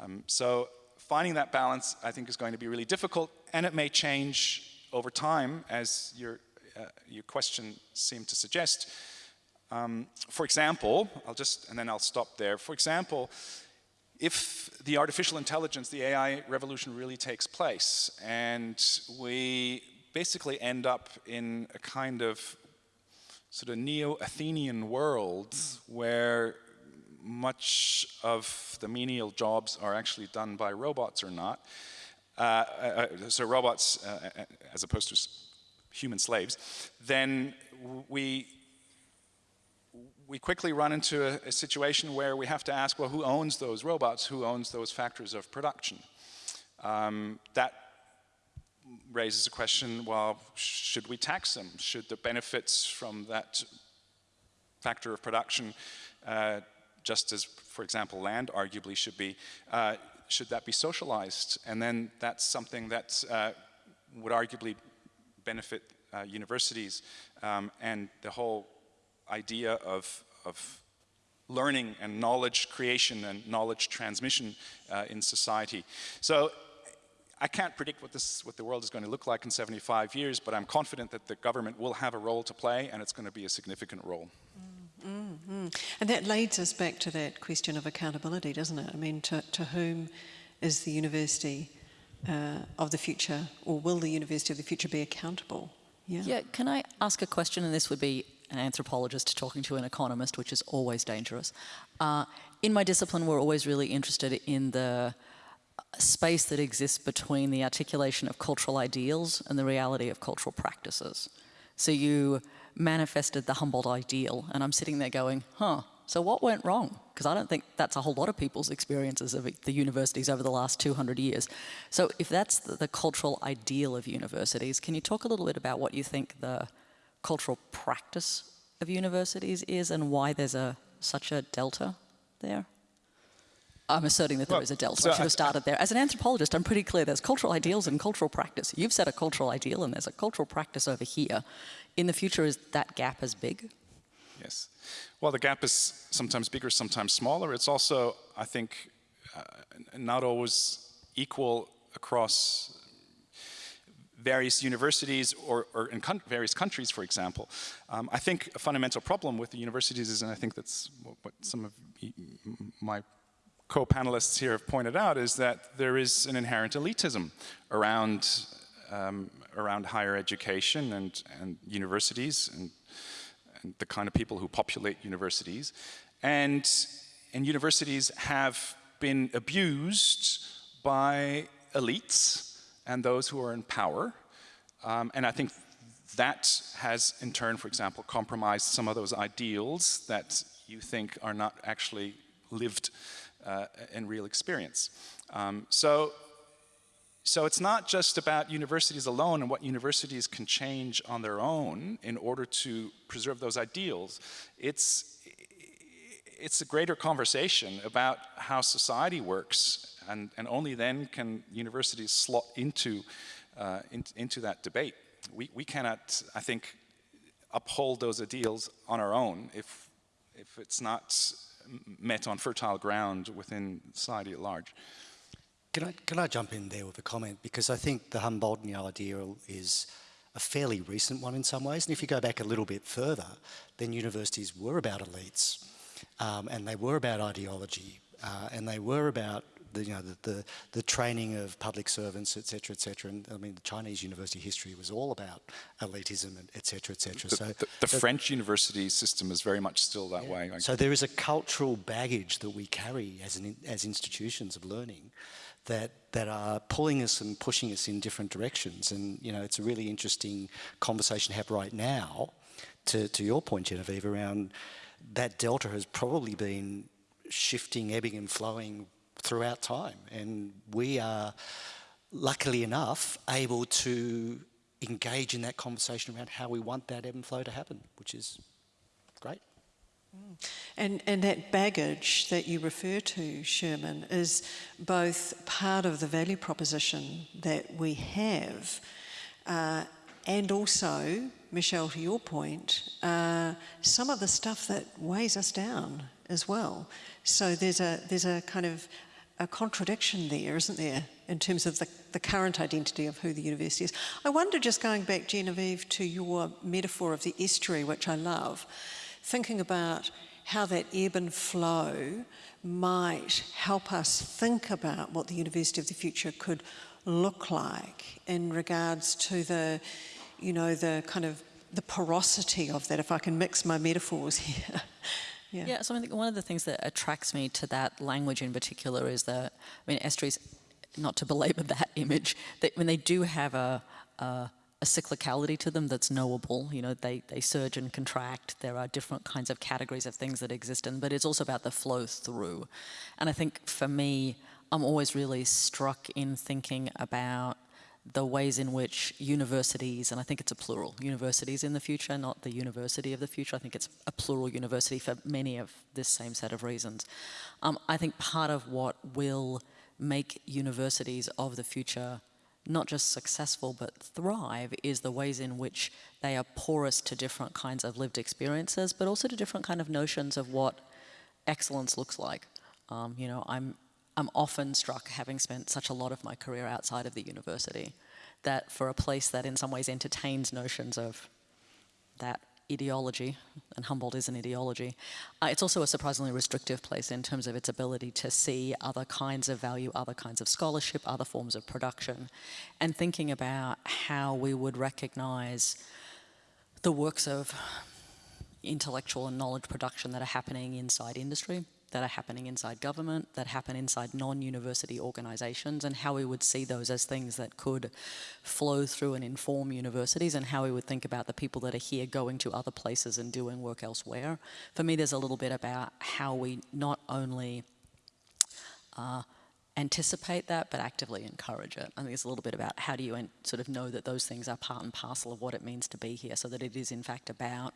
[SPEAKER 6] Um, so finding that balance, I think, is going to be really difficult, and it may change over time, as your, uh, your question seemed to suggest. Um, for example, I'll just, and then I'll stop there. For example, if the artificial intelligence, the AI revolution really takes place and we basically end up in a kind of sort of neo-Athenian world where much of the menial jobs are actually done by robots or not. Uh, uh, so robots uh, uh as opposed to human slaves, then we we quickly run into a, a, situation where we have to ask, well, who owns those robots? Who owns those factors of production? Um, that raises a question, well, should we tax them? Should the benefits from that factor of production, uh, just as, for example, land arguably should be, uh, should that be socialized? And then that's something that uh, would arguably benefit uh, universities um, and the whole idea of, of learning and knowledge creation and knowledge transmission uh, in society. So I can't predict what, this, what the world is going to look like in 75 years, but I'm confident that the government will have a role to play and it's going to be a significant role.
[SPEAKER 2] Mm -hmm. And that leads us back to that question of accountability, doesn't it? I mean, to, to whom is the university uh, of the future, or will the university of the future be accountable?
[SPEAKER 3] Yeah. yeah, can I ask a question, and this would be an anthropologist talking to an economist, which is always dangerous. Uh, in my discipline, we're always really interested in the space that exists between the articulation of cultural ideals and the reality of cultural practices. So you manifested the Humboldt ideal, and I'm sitting there going, huh, so what went wrong? Because I don't think that's a whole lot of people's experiences of the universities over the last 200 years. So if that's the, the cultural ideal of universities, can you talk a little bit about what you think the cultural practice of universities is and why there's a such a delta there? I'm asserting that there well, is a delta. So I should have started there. As an anthropologist, I'm pretty clear there's cultural ideals and cultural practice. You've set a cultural ideal and there's a cultural practice over here. In the future, is that gap as big?
[SPEAKER 6] Yes. Well, the gap is sometimes bigger, sometimes smaller. It's also, I think, uh, not always equal across various universities or, or in various countries, for example. Um, I think a fundamental problem with the universities is, and I think that's what, what some of my co-panelists here have pointed out, is that there is an inherent elitism around, um, around higher education and, and universities and, and the kind of people who populate universities. And, and universities have been abused by elites and those who are in power. Um, and I think that has, in turn, for example, compromised some of those ideals that you think are not actually lived uh, in real experience. Um, so, so it's not just about universities alone and what universities can change on their own in order to preserve those ideals. It's, it's a greater conversation about how society works and, and only then can universities slot into, uh, in, into that debate. We, we cannot, I think, uphold those ideals on our own if, if it's not met on fertile ground within society at large.
[SPEAKER 4] Can I, can I jump in there with a comment? Because I think the Humboldtian ideal is a fairly recent one in some ways. And if you go back a little bit further, then universities were about elites um, and they were about ideology uh, and they were about the, you know, the, the, the, training of public servants, et etc., etc. And I mean, the Chinese university history was all about elitism, et cetera, etc., etc.
[SPEAKER 6] So the, the so French university system is very much still that yeah. way.
[SPEAKER 4] So there is a cultural baggage that we carry as an, as institutions of learning that that are pulling us and pushing us in different directions. And you know, it's a really interesting conversation to have right now. To to your point, Genevieve, around that delta has probably been shifting, ebbing and flowing throughout time. And we are, luckily enough, able to engage in that conversation around how we want that ebb and flow to happen, which is great.
[SPEAKER 2] Mm. And, and that baggage that you refer to, Sherman, is both part of the value proposition that we have uh, and also, Michelle, to your point, uh, some of the stuff that weighs us down as well. So there's a, there's a kind of a contradiction there, isn't there, in terms of the, the current identity of who the university is. I wonder, just going back, Genevieve, to your metaphor of the estuary, which I love, thinking about how that ebb and flow might help us think about what the University of the Future could look like in regards to the, you know, the kind of the porosity of that, if I can mix my metaphors *laughs* here.
[SPEAKER 3] Yeah. yeah, so I think one of the things that attracts me to that language in particular is that, I mean, estuaries, not to belabor that *laughs* image, that when they do have a, a, a cyclicality to them that's knowable, you know, they, they surge and contract, there are different kinds of categories of things that exist in, but it's also about the flow through. And I think for me, I'm always really struck in thinking about the ways in which universities, and I think it's a plural, universities in the future, not the university of the future. I think it's a plural university for many of this same set of reasons. Um, I think part of what will make universities of the future not just successful but thrive is the ways in which they are porous to different kinds of lived experiences, but also to different kind of notions of what excellence looks like. Um, you know, I'm I'm often struck, having spent such a lot of my career outside of the university, that for a place that in some ways entertains notions of that ideology, and Humboldt is an ideology, uh, it's also a surprisingly restrictive place in terms of its ability to see other kinds of value, other kinds of scholarship, other forms of production, and thinking about how we would recognize the works of intellectual and knowledge production that are happening inside industry that are happening inside government, that happen inside non-university organisations, and how we would see those as things that could flow through and inform universities, and how we would think about the people that are here going to other places and doing work elsewhere. For me, there's a little bit about how we not only uh, anticipate that, but actively encourage it. I think it's a little bit about how do you sort of know that those things are part and parcel of what it means to be here, so that it is in fact about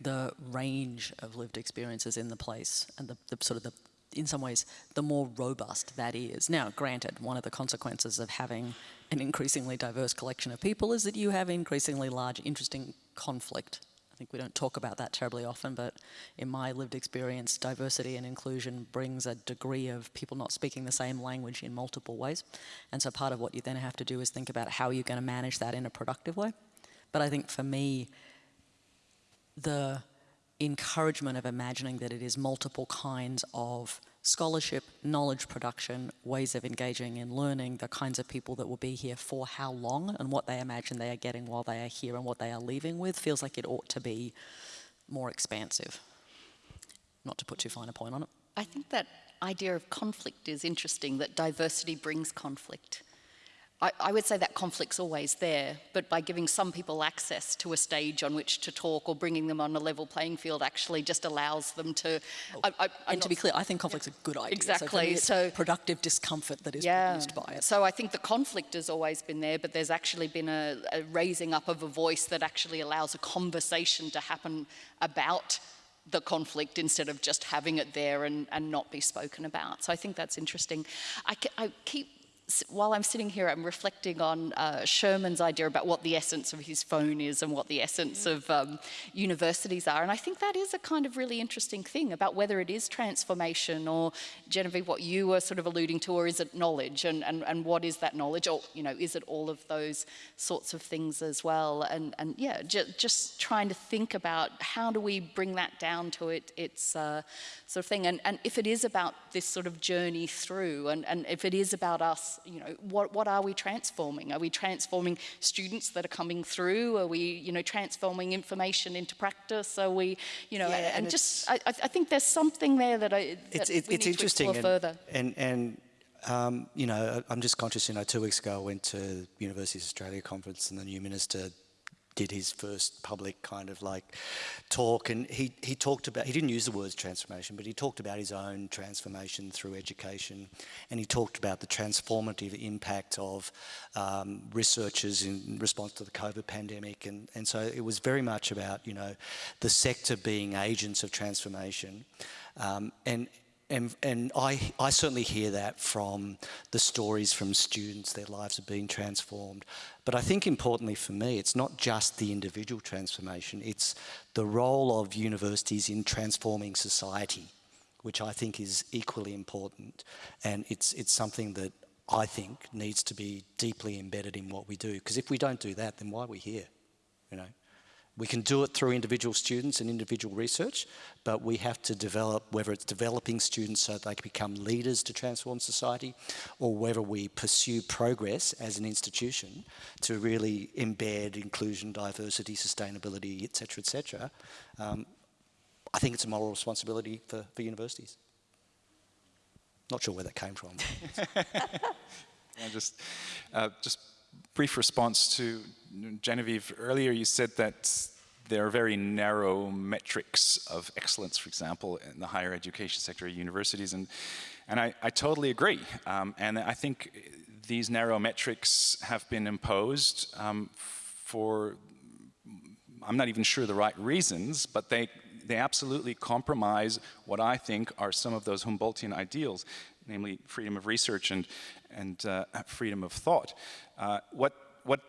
[SPEAKER 3] the range of lived experiences in the place and the, the sort of the in some ways, the more robust that is. Now, granted, one of the consequences of having an increasingly diverse collection of people is that you have increasingly large, interesting conflict. I think we don't talk about that terribly often, but in my lived experience, diversity and inclusion brings a degree of people not speaking the same language in multiple ways. And so part of what you then have to do is think about how you're going to manage that in a productive way. But I think for me, the encouragement of imagining that it is multiple kinds of scholarship, knowledge production, ways of engaging in learning, the kinds of people that will be here for how long and what they imagine they are getting while they are here and what they are leaving with feels like it ought to be more expansive. Not to put too fine a point on it.
[SPEAKER 5] I think that idea of conflict is interesting, that diversity brings conflict. I, I, would say that conflict's always there, but by giving some people access to a stage on which to talk or bringing them on a level playing field actually just allows them to.
[SPEAKER 3] Oh, I, and to be clear, I think conflict's yeah. a good idea.
[SPEAKER 5] Exactly.
[SPEAKER 3] So, so productive discomfort that is yeah. produced by it.
[SPEAKER 5] So I think the conflict has always been there, but there's actually been a, a raising up of a voice that actually allows a conversation to happen about the conflict instead of just having it there and, and not be spoken about. So I think that's interesting. I, I keep while I'm sitting here, I'm reflecting on uh, Sherman's idea about what the essence of his phone is and what the essence of um, universities are. And I think that is a kind of really interesting thing about whether it is transformation or, Genevieve, what you were sort of alluding to, or is it knowledge? And, and, and what is that knowledge? Or, you know, is it all of those sorts of things as well? And, and yeah, ju just trying to think about how do we bring that down to it, its uh, sort of thing. And, and if it is about this sort of journey through, and, and if it is about us you know, what, what are we transforming? Are we transforming students that are coming through? Are we, you know, transforming information into practice? Are we, you know, yeah, and, and just, I, I, think there's something there that I, that
[SPEAKER 4] it's, it's
[SPEAKER 5] need
[SPEAKER 4] interesting
[SPEAKER 5] to further.
[SPEAKER 4] And, and um, you know, I'm just conscious, you know, two weeks ago I went to Universities Australia conference and the new minister did his first public kind of like talk and he, he talked about, he didn't use the words transformation, but he talked about his own transformation through education and he talked about the transformative impact of um, researchers in response to the COVID pandemic and, and so it was very much about, you know, the sector being agents of transformation um, and and, and I, I certainly hear that from the stories from students, their lives are being transformed. But I think importantly for me, it's not just the individual transformation, it's the role of universities in transforming society, which I think is equally important. And it's, it's something that I think needs to be deeply embedded in what we do. Because if we don't do that, then why are we here? You know? We can do it through individual students and individual research, but we have to develop, whether it's developing students so they can become leaders to transform society, or whether we pursue progress as an institution to really embed inclusion, diversity, sustainability, etc., etc. Um, I think it's a moral responsibility for, for universities. Not sure where that came from. *laughs*
[SPEAKER 6] Just, uh, just brief response to Genevieve. Earlier you said that there are very narrow metrics of excellence, for example, in the higher education sector universities, and, and I, I totally agree. Um, and I think these narrow metrics have been imposed um, for, I'm not even sure the right reasons, but they, they absolutely compromise what I think are some of those Humboldtian ideals, namely freedom of research and, and uh, freedom of thought. Uh, what, what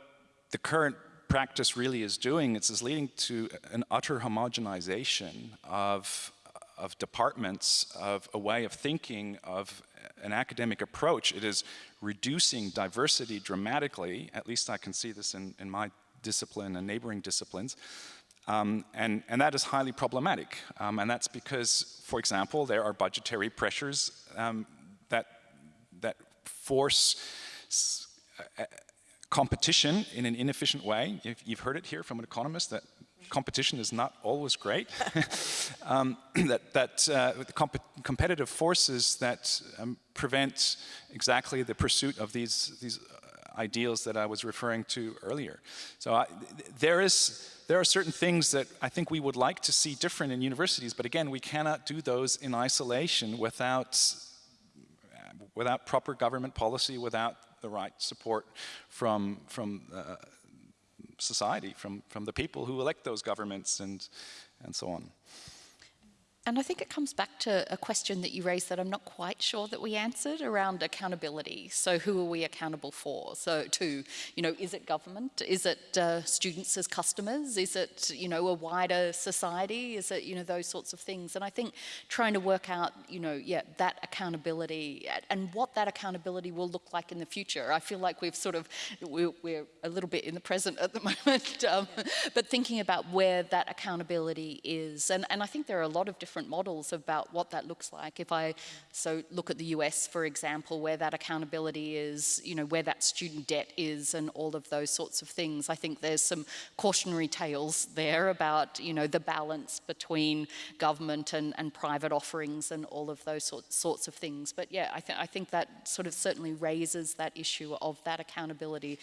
[SPEAKER 6] the current practice really is doing is, is leading to an utter homogenization of, of departments, of a way of thinking, of an academic approach. It is reducing diversity dramatically, at least I can see this in, in my discipline and neighboring disciplines, um, and, and, that is highly problematic. Um, and that's because, for example, there are budgetary pressures um, force uh, competition in an inefficient way. You've, heard it here from an economist that competition is not always great. *laughs* um, *clears throat* that that uh, the comp competitive forces that um, prevent exactly the pursuit of these these uh, ideals that I was referring to earlier. So I, there is there are certain things that I think we would like to see different in universities, but again, we cannot do those in isolation without without proper government policy, without the right support from, from uh, society, from, from the people who elect those governments and, and so on.
[SPEAKER 5] And I think it comes back to a question that you raised that I'm not quite sure that we answered around accountability. So who are we accountable for? So to, you know, is it government? Is it uh, students as customers? Is it, you know, a wider society? Is it, you know, those sorts of things? And I think trying to work out, you know, yeah, that accountability and what that accountability will look like in the future. I feel like we've sort of, we're, a little bit in the present at the *laughs* moment, um, but thinking about where that accountability is. And, and I think there are a lot of different different models about what that looks like. If I so look at the US, for example, where that accountability is, you know, where that student debt is and all of those sorts of things, I think there's some cautionary tales there about, you know, the balance between government and, and private offerings and all of those sort, sorts of things. But yeah, I, th I think that sort of certainly raises that issue of that accountability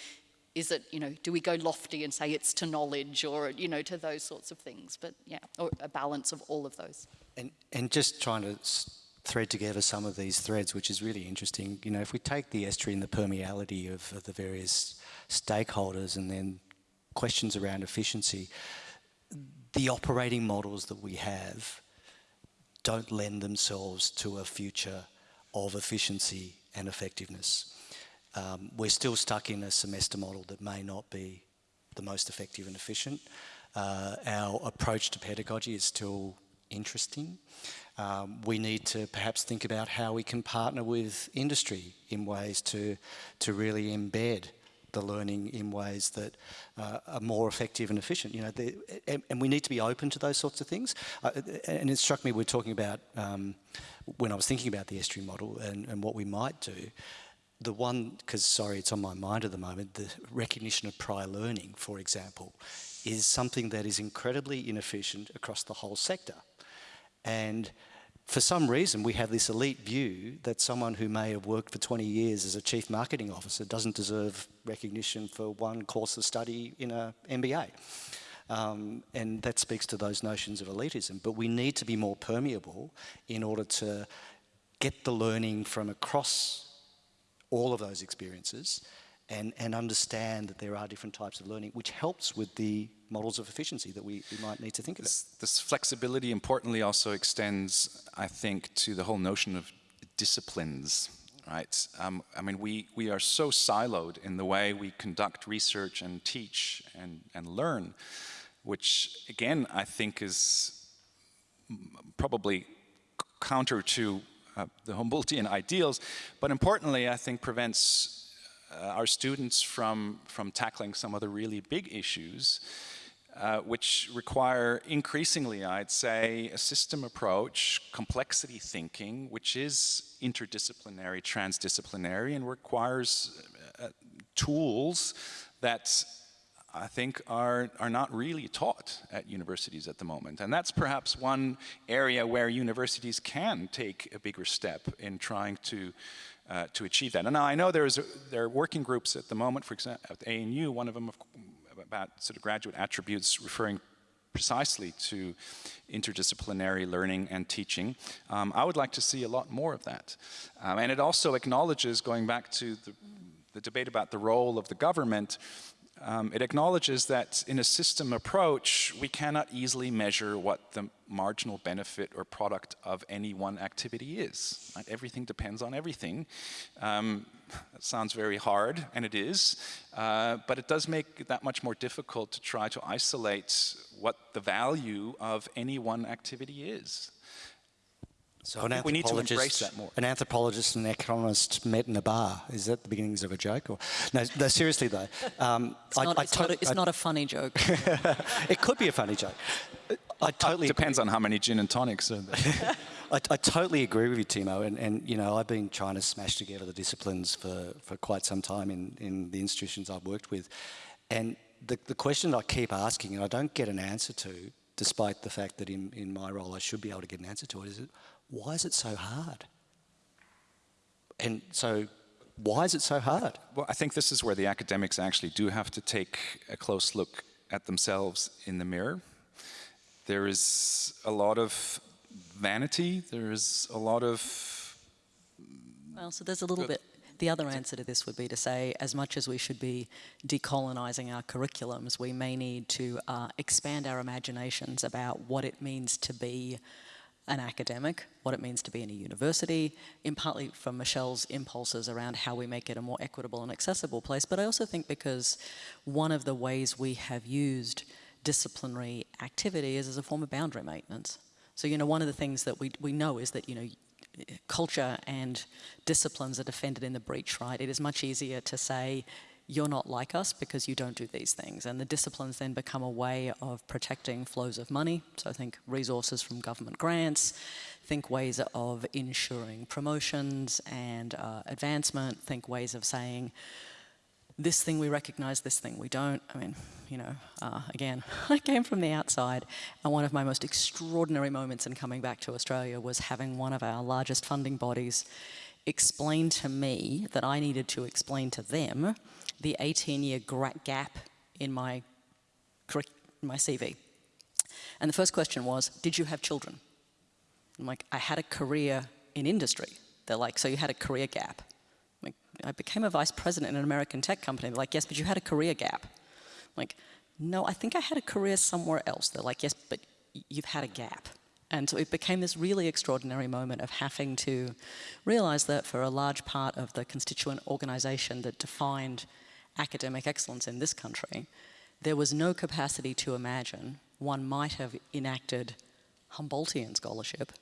[SPEAKER 5] is it, you know, do we go lofty and say it's to knowledge or, you know, to those sorts of things? But yeah, or a balance of all of those.
[SPEAKER 4] And, and just trying to thread together some of these threads, which is really interesting. You know, if we take the estuary and the permeability of, of the various stakeholders and then questions around efficiency, the operating models that we have don't lend themselves to a future of efficiency and effectiveness um, we're still stuck in a semester model that may not be the most effective and efficient. Uh, our approach to pedagogy is still interesting. Um, we need to perhaps think about how we can partner with industry in ways to, to really embed the learning in ways that uh, are more effective and efficient. You know, and, and, we need to be open to those sorts of things. Uh, and it struck me, we are talking about, um, when I was thinking about the estuary model and, and what we might do, the one, because sorry, it's on my mind at the moment, the recognition of prior learning, for example, is something that is incredibly inefficient across the whole sector. And for some reason, we have this elite view that someone who may have worked for 20 years as a chief marketing officer doesn't deserve recognition for one course of study in a MBA. Um, and that speaks to those notions of elitism. But we need to be more permeable in order to get the learning from across all of those experiences and, and understand that there are different types of learning, which helps with the models of efficiency that we, we might need to think about.
[SPEAKER 6] This, this flexibility importantly also extends, I think, to the whole notion of disciplines, right? Um, I mean, we, we are so siloed in the way we conduct research and teach and, and learn, which again, I think is probably counter to uh, the Humboldtian ideals, but importantly, I think prevents uh, our students from, from tackling some of the really big issues, uh, which require increasingly, I'd say, a system approach, complexity thinking, which is interdisciplinary, transdisciplinary, and requires uh, tools that I think are, are not really taught at universities at the moment. And that's perhaps one area where universities can take a bigger step in trying to, uh, to achieve that. And I know there's a, there are working groups at the moment, for example, at ANU, one of them about sort of graduate attributes referring precisely to interdisciplinary learning and teaching. Um, I would like to see a lot more of that. Um, and it also acknowledges, going back to the, the debate about the role of the government, um, it acknowledges that in a system approach, we cannot easily measure what the marginal benefit or product of any one activity is. Right? Everything depends on everything. Um, that sounds very hard, and it is, uh, but it does make it that much more difficult to try to isolate what the value of any one activity is.
[SPEAKER 4] So an we need to embrace that more. An anthropologist and an economist met in a bar. Is that the beginnings of a joke? Or no, no seriously though. Um, *laughs*
[SPEAKER 3] it's, I, not, I it's, not a, it's not, a, funny joke. *laughs*
[SPEAKER 4] it could be a funny joke. I totally
[SPEAKER 6] depends on how many gin and tonics are there. *laughs*
[SPEAKER 4] I, I, totally agree with you, Timo. And, and, you know, I've been trying to smash together the disciplines for, for quite some time in, in the institutions I've worked with. And the, the question I keep asking, and I don't get an answer to, despite the fact that in, in my role I should be able to get an answer to it, is why is it so hard? And so why is it so hard?
[SPEAKER 6] Well, I think this is where the academics actually do have to take a close look at themselves in the mirror. There is a lot of vanity, there is a lot of...
[SPEAKER 3] Well, so there's a little bit, the other answer to this would be to say, as much as we should be decolonising our curriculums, we may need to uh, expand our imaginations about what it means to be an academic, what it means to be in a university, in partly from Michelle's impulses around how we make it a more equitable and accessible place, but I also think because one of the ways we have used disciplinary activity is as a form of boundary maintenance. So, you know, one of the things that we, we know is that, you know, culture and disciplines are defended in the breach, right? It is much easier to say, you're not like us because you don't do these things. And the disciplines then become a way of protecting flows of money. So I think resources from government grants, think ways of ensuring promotions and uh, advancement, think ways of saying, this thing we recognize, this thing we don't. I mean, you know, uh, again, *laughs* I came from the outside, and one of my most extraordinary moments in coming back to Australia was having one of our largest funding bodies explain to me that I needed to explain to them the 18-year gap in my, my CV. And the first question was, did you have children? I'm like, I had a career in industry. They're like, so you had a career gap. Like, I became a vice president in an American tech company. They're like, yes, but you had a career gap. I'm like, no, I think I had a career somewhere else. They're like, yes, but you've had a gap. And so it became this really extraordinary moment of having to realize that for a large part of the constituent organization that defined academic excellence in this country, there was no capacity to imagine one might have enacted Humboldtian scholarship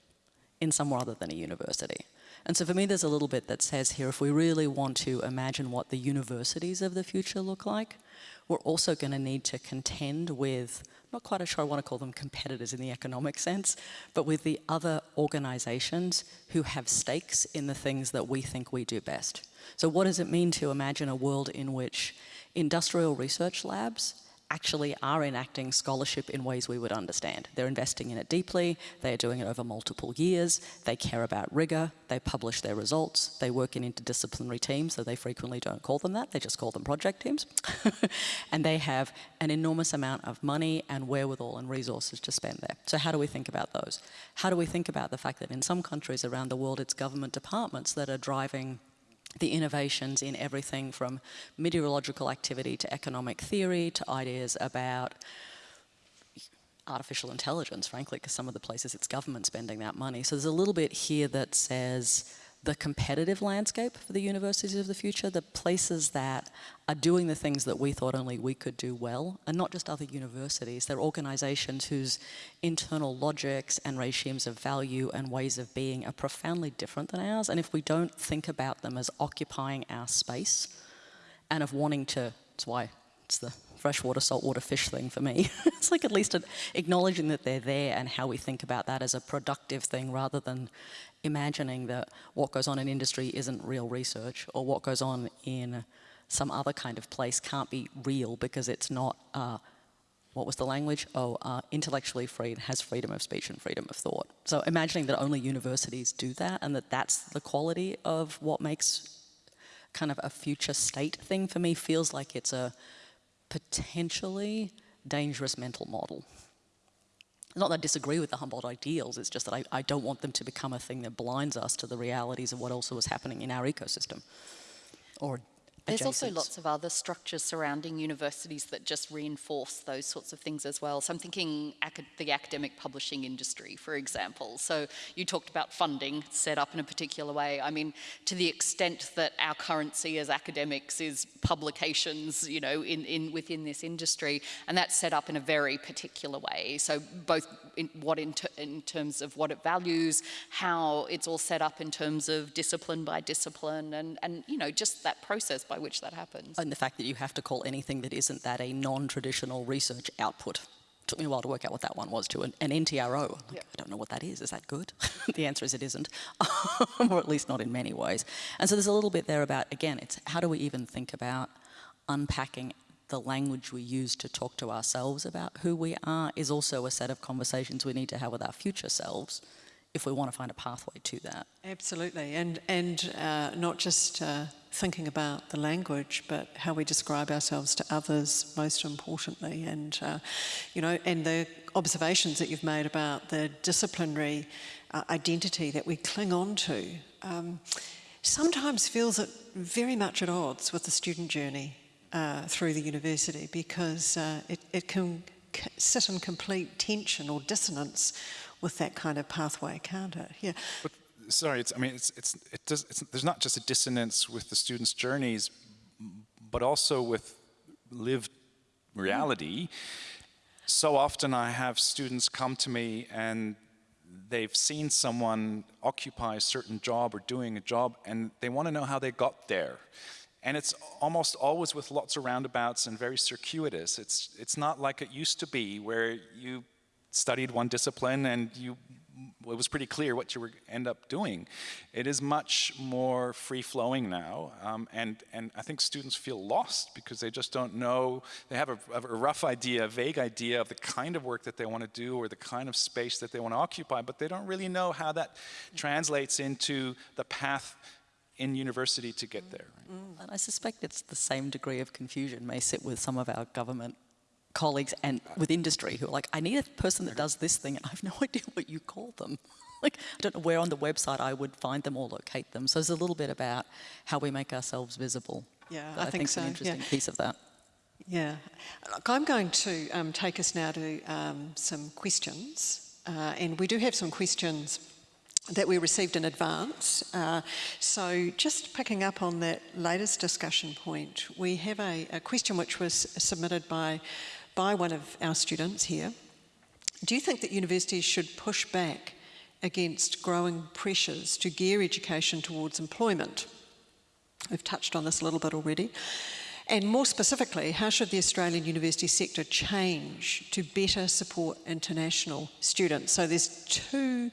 [SPEAKER 3] in somewhere other than a university. And so for me, there's a little bit that says here, if we really want to imagine what the universities of the future look like, we're also going to need to contend with, not quite sure I want to call them competitors in the economic sense, but with the other organizations who have stakes in the things that we think we do best. So what does it mean to imagine a world in which industrial research labs actually are enacting scholarship in ways we would understand. They're investing in it deeply, they're doing it over multiple years, they care about rigor, they publish their results, they work in interdisciplinary teams, so they frequently don't call them that, they just call them project teams. *laughs* and they have an enormous amount of money and wherewithal and resources to spend there. So how do we think about those? How do we think about the fact that in some countries around the world, it's government departments that are driving the innovations in everything from meteorological activity to economic theory to ideas about artificial intelligence, frankly, because some of the places it's government spending that money. So there's a little bit here that says the competitive landscape for the universities of the future, the places that are doing the things that we thought only we could do well, and not just other universities, they're organizations whose internal logics and regimes of value and ways of being are profoundly different than ours, and if we don't think about them as occupying our space and of wanting to, that's why it's the freshwater, saltwater fish thing for me. *laughs* it's like at least acknowledging that they're there and how we think about that as a productive thing rather than imagining that what goes on in industry isn't real research or what goes on in some other kind of place can't be real because it's not, uh, what was the language? Oh, uh, intellectually free has freedom of speech and freedom of thought. So imagining that only universities do that and that that's the quality of what makes kind of a future state thing for me feels like it's a potentially dangerous mental model. Not that I disagree with the Humboldt ideals, it's just that I, I don't want them to become a thing that blinds us to the realities of what also is happening in our ecosystem or
[SPEAKER 5] there's also lots of other structures surrounding universities that just reinforce those sorts of things as well. So I'm thinking acad the academic publishing industry, for example. So you talked about funding set up in a particular way. I mean, to the extent that our currency as academics is publications, you know, in, in within this industry, and that's set up in a very particular way. So both in what in, ter in terms of what it values, how it's all set up in terms of discipline by discipline, and, and you know, just that process by which that happens.
[SPEAKER 3] And the fact that you have to call anything that isn't that a non-traditional research output. Took me a while to work out what that one was too, an, an NTRO. Like, yeah. I don't know what that is, is that good? *laughs* the answer is it isn't, *laughs* or at least not in many ways. And so there's a little bit there about, again, it's how do we even think about unpacking the language we use to talk to ourselves about who we are is also a set of conversations we need to have with our future selves if we want to find a pathway to that.
[SPEAKER 2] Absolutely, and, and uh, not just uh, thinking about the language, but how we describe ourselves to others, most importantly, and, uh, you know, and the observations that you've made about the disciplinary uh, identity that we cling on to um, sometimes feels very much at odds with the student journey uh, through the university because uh, it, it can sit in complete tension or dissonance with that kind of pathway, can't it? Yeah.
[SPEAKER 6] But sorry, it's, I mean, it's, it's, it does, it's, there's not just a dissonance with the students' journeys, but also with lived reality. So often I have students come to me and they've seen someone occupy a certain job or doing a job and they want to know how they got there. And it's almost always with lots of roundabouts and very circuitous. It's, it's not like it used to be where you studied one discipline and you it was pretty clear what you would end up doing. It is much more free-flowing now, um, and, and I think students feel lost because they just don't know, they have a, a, rough idea, a vague idea of the kind of work that they want to do or the kind of space that they want to occupy, but they don't really know how that translates into the path in university to get there. Right?
[SPEAKER 3] And I suspect it's the same degree of confusion may sit with some of our government colleagues and with industry who are like, I need a person that does this thing, and I have *laughs* no idea what you call them. *laughs* like, I don't know where on the website I would find them or locate them. So there's a little bit about how we make ourselves visible.
[SPEAKER 2] Yeah,
[SPEAKER 3] I,
[SPEAKER 2] I think so.
[SPEAKER 3] an interesting
[SPEAKER 2] yeah.
[SPEAKER 3] piece of that.
[SPEAKER 2] Yeah. Look, I'm going to um, take us now to um, some questions. Uh, and we do have some questions that we received in advance. Uh, so just picking up on that latest discussion point, we have a, a question which was submitted by by one of our students here. Do you think that universities should push back against growing pressures to gear education towards employment? We've touched on this a little bit already. And more specifically, how should the Australian university sector change to better support international students? So there's two,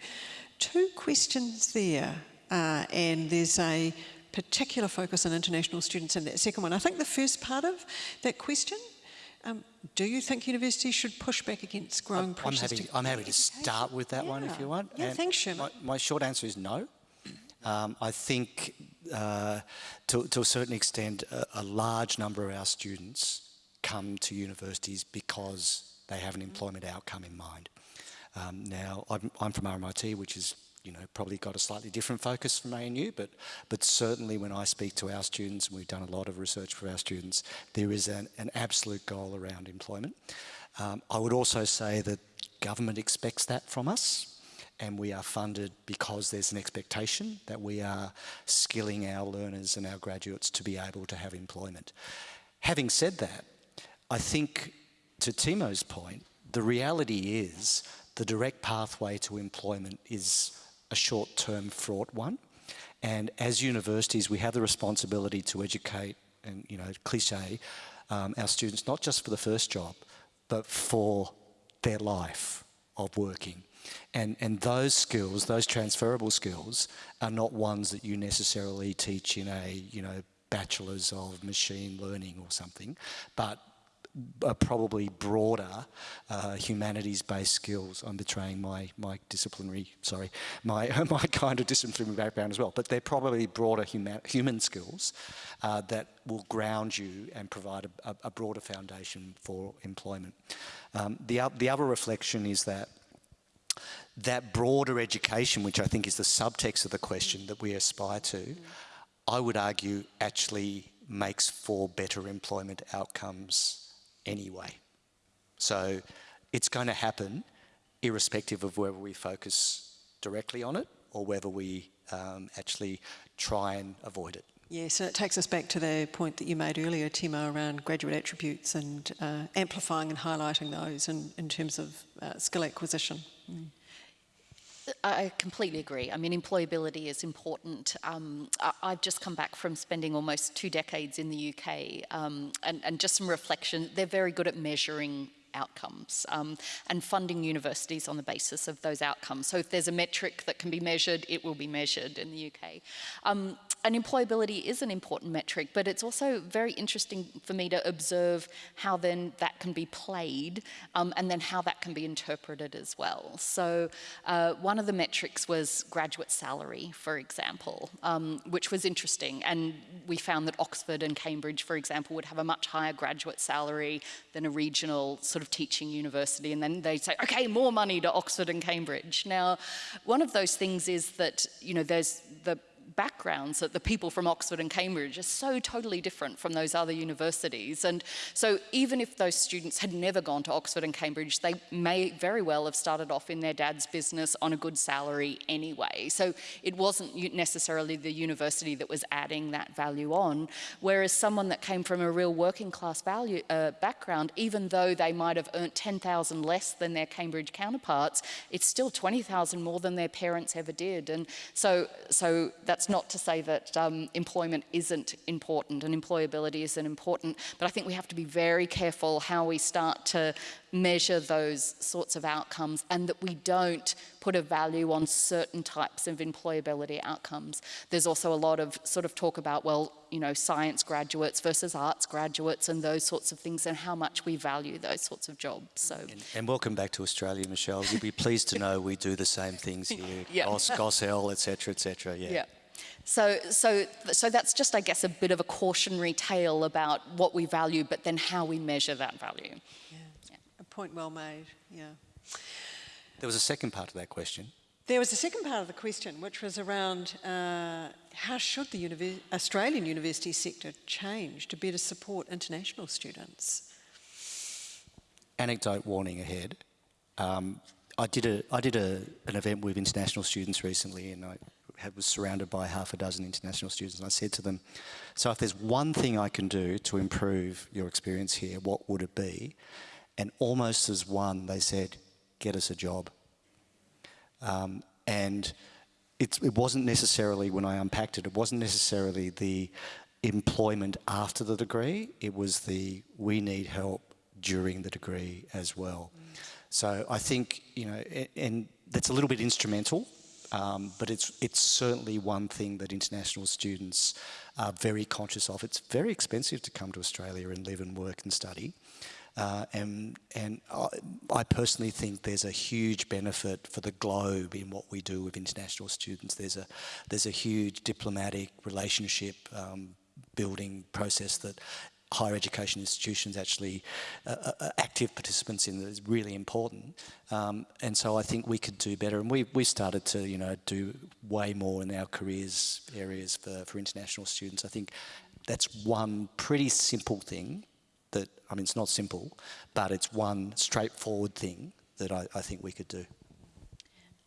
[SPEAKER 2] two questions there, uh, and there's a particular focus on international students in that second one. I think the first part of that question um, do you think universities should push back against growing
[SPEAKER 4] I'm,
[SPEAKER 2] pressures?
[SPEAKER 4] I'm happy, I'm happy to start with that
[SPEAKER 2] yeah.
[SPEAKER 4] one if you want.
[SPEAKER 2] Yeah,
[SPEAKER 4] and
[SPEAKER 2] thanks, Sherman.
[SPEAKER 4] My, my, short answer is no. Um, I think uh, to, to, a certain extent, a, a, large number of our students come to universities because they have an employment outcome in mind. Um, now, I'm, I'm from RMIT, which is you know, probably got a slightly different focus from ANU, but, but certainly when I speak to our students, and we've done a lot of research for our students, there is an, an absolute goal around employment. Um, I would also say that government expects that from us, and we are funded because there's an expectation that we are skilling our learners and our graduates to be able to have employment. Having said that, I think to Timo's point, the reality is the direct pathway to employment is a short-term fraught one. And as universities, we have the responsibility to educate, and you know, cliche, um, our students not just for the first job, but for their life of working. And, and those skills, those transferable skills, are not ones that you necessarily teach in a, you know, bachelor's of machine learning or something, but uh, probably broader uh, humanities-based skills. I'm betraying my, my disciplinary, sorry, my, *laughs* my kind of disciplinary background as well, but they're probably broader human, human skills uh, that will ground you and provide a, a broader foundation for employment. Um, the, the other reflection is that that broader education, which I think is the subtext of the question that we aspire to, I would argue actually makes for better employment outcomes anyway. So it's going to happen irrespective of whether we focus directly on it or whether we um, actually try and avoid it.
[SPEAKER 2] Yes, and it takes us back to the point that you made earlier, Timo, around graduate attributes and uh, amplifying and highlighting those in, in terms of uh, skill acquisition. Mm.
[SPEAKER 5] I completely agree. I mean, employability is important. Um, I, have just come back from spending almost two decades in the UK, um, and, and just some reflection. They're very good at measuring outcomes um, and funding universities on the basis of those outcomes. So if there's a metric that can be measured, it will be measured in the UK. Um, and employability is an important metric, but it's also very interesting for me to observe how then that can be played um, and then how that can be interpreted as well. So uh, one of the metrics was graduate salary, for example, um, which was interesting. And we found that Oxford and Cambridge, for example, would have a much higher graduate salary than a regional sort of teaching university. And then they'd say, okay, more money to Oxford and Cambridge. Now, one of those things is that, you know, there's the backgrounds that the people from Oxford and Cambridge are so totally different from those other universities. And so even if those students had never gone to Oxford and Cambridge, they may very well have started off in their dad's business on a good salary anyway. So it wasn't necessarily the university that was adding that value on. Whereas someone that came from a real working class value, uh, background, even though they might have earned 10,000 less than their Cambridge counterparts, it's still 20,000 more than their parents ever did. And so, so that's not to say that um, employment isn't important and employability isn't important, but I think we have to be very careful how we start to measure those sorts of outcomes and that we don't put a value on certain types of employability outcomes. There's also a lot of sort of talk about, well, you know, science graduates versus arts graduates and those sorts of things and how much we value those sorts of jobs. So.
[SPEAKER 4] And, and welcome back to Australia, Michelle. You'll be pleased to know we do the same things *laughs* here.
[SPEAKER 5] Yeah.
[SPEAKER 4] GOS, GOS-L, etc., etc. Yeah.
[SPEAKER 5] Yeah. So, so, so that's just, I guess, a bit of a cautionary tale about what we value, but then how we measure that value.
[SPEAKER 2] Yeah. A point well made, yeah.
[SPEAKER 4] There was a second part of that question.
[SPEAKER 2] There was a second part of the question, which was around uh, how should the univer Australian university sector change to better support international students?
[SPEAKER 4] Anecdote warning ahead. Um, I did, a, I did a, an event with international students recently and I had, was surrounded by half a dozen international students and I said to them, so if there's one thing I can do to improve your experience here, what would it be? And almost as one, they said, get us a job. Um, and it, it wasn't necessarily, when I unpacked it, it wasn't necessarily the employment after the degree, it was the we need help during the degree as well. Mm. So I think, you know, and that's a little bit instrumental, um, but it's, it's certainly one thing that international students are very conscious of. It's very expensive to come to Australia and live and work and study. Uh, and and I, I, personally think there's a huge benefit for the globe in what we do with international students. There's a there's a huge diplomatic relationship um, building process that higher education institutions actually uh, uh, uh, active participants in that is really important. Um, and so I think we could do better. And we, we started to, you know, do way more in our careers areas for, for international students. I think that's one pretty simple thing that, I mean, it's not simple, but it's one straightforward thing that I, I think we could do.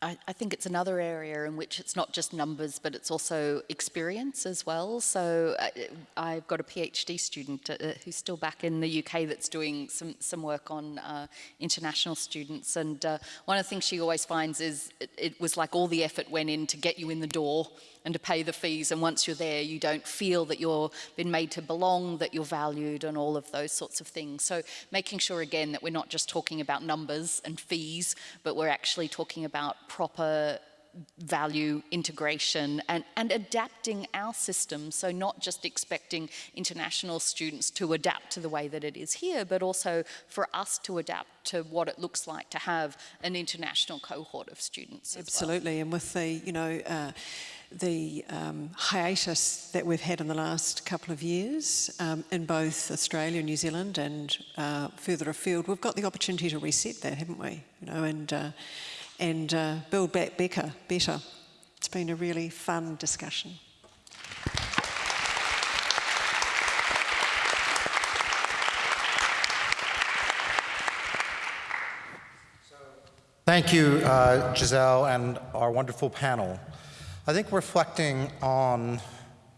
[SPEAKER 5] I, I, think it's another area in which it's not just numbers, but it's also experience as well. So I, uh, I've got a PhD student uh, who's still back in the UK that's doing some, some work on uh, international students. And uh, one of the things she always finds is it, it was like all the effort went in to get you in the door and to pay the fees. And once you're there, you don't feel that you're been made to belong, that you're valued, and all of those sorts of things. So making sure again that we're not just talking about numbers and fees, but we're actually talking about proper value integration and, and adapting our system. So not just expecting international students to adapt to the way that it is here, but also for us to adapt to what it looks like to have an international cohort of students.
[SPEAKER 2] Absolutely,
[SPEAKER 5] well.
[SPEAKER 2] and with the, you know, uh, the um, hiatus that we've had in the last couple of years um, in both Australia, and New Zealand, and uh, further afield, we've got the opportunity to reset that, haven't we? You know, and uh, and uh, build back better. Better. It's been a really fun discussion.
[SPEAKER 1] Thank you, uh, Giselle, and our wonderful panel. I think reflecting on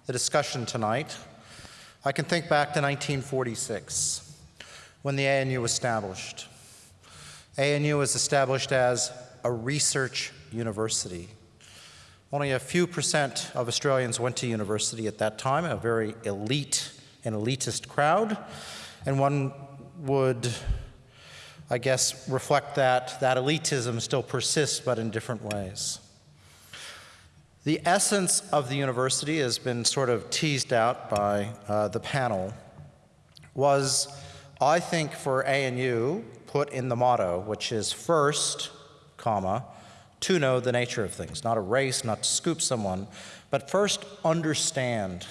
[SPEAKER 1] the discussion tonight, I can think back to 1946 when the ANU was established. ANU was established as a research university. Only a few percent of Australians went to university at that time, a very elite and elitist crowd, and one would, I guess, reflect that that elitism still persists, but in different ways. The essence of the university has been sort of teased out by uh, the panel was, I think, for ANU, put in the motto, which is first, comma, to know the nature of things, not a race, not to scoop someone, but first understand.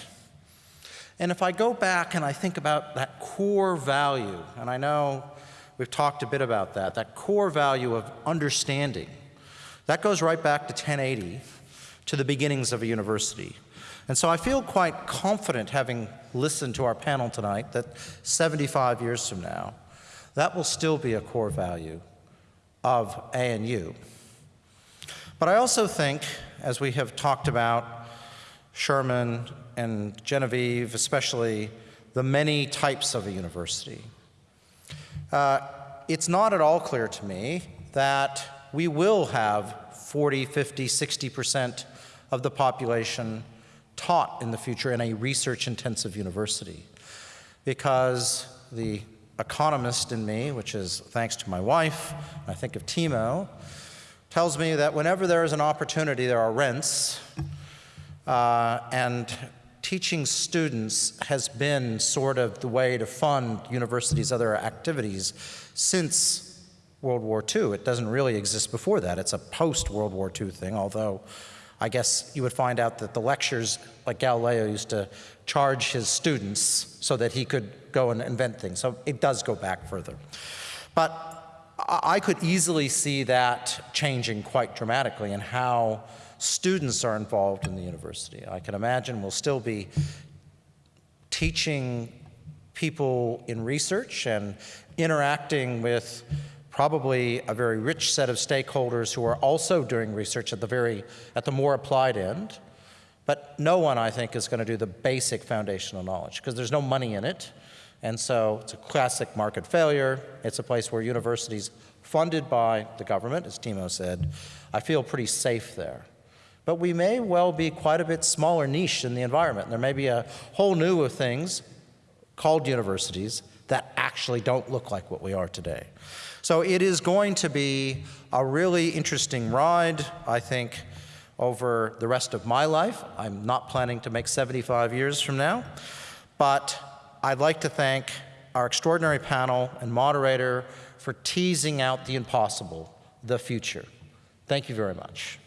[SPEAKER 1] And if I go back and I think about that core value, and I know we've talked a bit about that, that core value of understanding, that goes right back to 1080 to the beginnings of a university. And so I feel quite confident, having listened to our panel tonight, that 75 years from now, that will still be a core value of ANU. But I also think, as we have talked about, Sherman and Genevieve, especially the many types of a university, uh, it's not at all clear to me that we will have 40, 50, 60% of the population taught in the future in a research-intensive university. Because the economist in me, which is thanks to my wife, I think of Timo, tells me that whenever there is an opportunity, there are rents, uh, and teaching students has been sort of the way to fund universities' other activities since World War II. It doesn't really exist before that. It's a post-World War II thing, although I guess you would find out that the lectures, like Galileo used to charge his students so that he could go and invent things. So it does go back further. But I could easily see that changing quite dramatically in how students are involved in the university. I can imagine we'll still be teaching people in research and interacting with probably a very rich set of stakeholders who are also doing research at the very, at the more applied end. But no one, I think, is going to do the basic foundational knowledge because there's no money in it. And so it's a classic market failure. It's a place where universities funded by the government, as Timo said, I feel pretty safe there. But we may well be quite a bit smaller niche in the environment. There may be a whole new of things called universities that actually don't look like what we are today. So it is going to be a really interesting ride, I think, over the rest of my life. I'm not planning to make 75 years from now, but I'd like to thank our extraordinary panel and moderator for teasing out the impossible, the future. Thank you very much.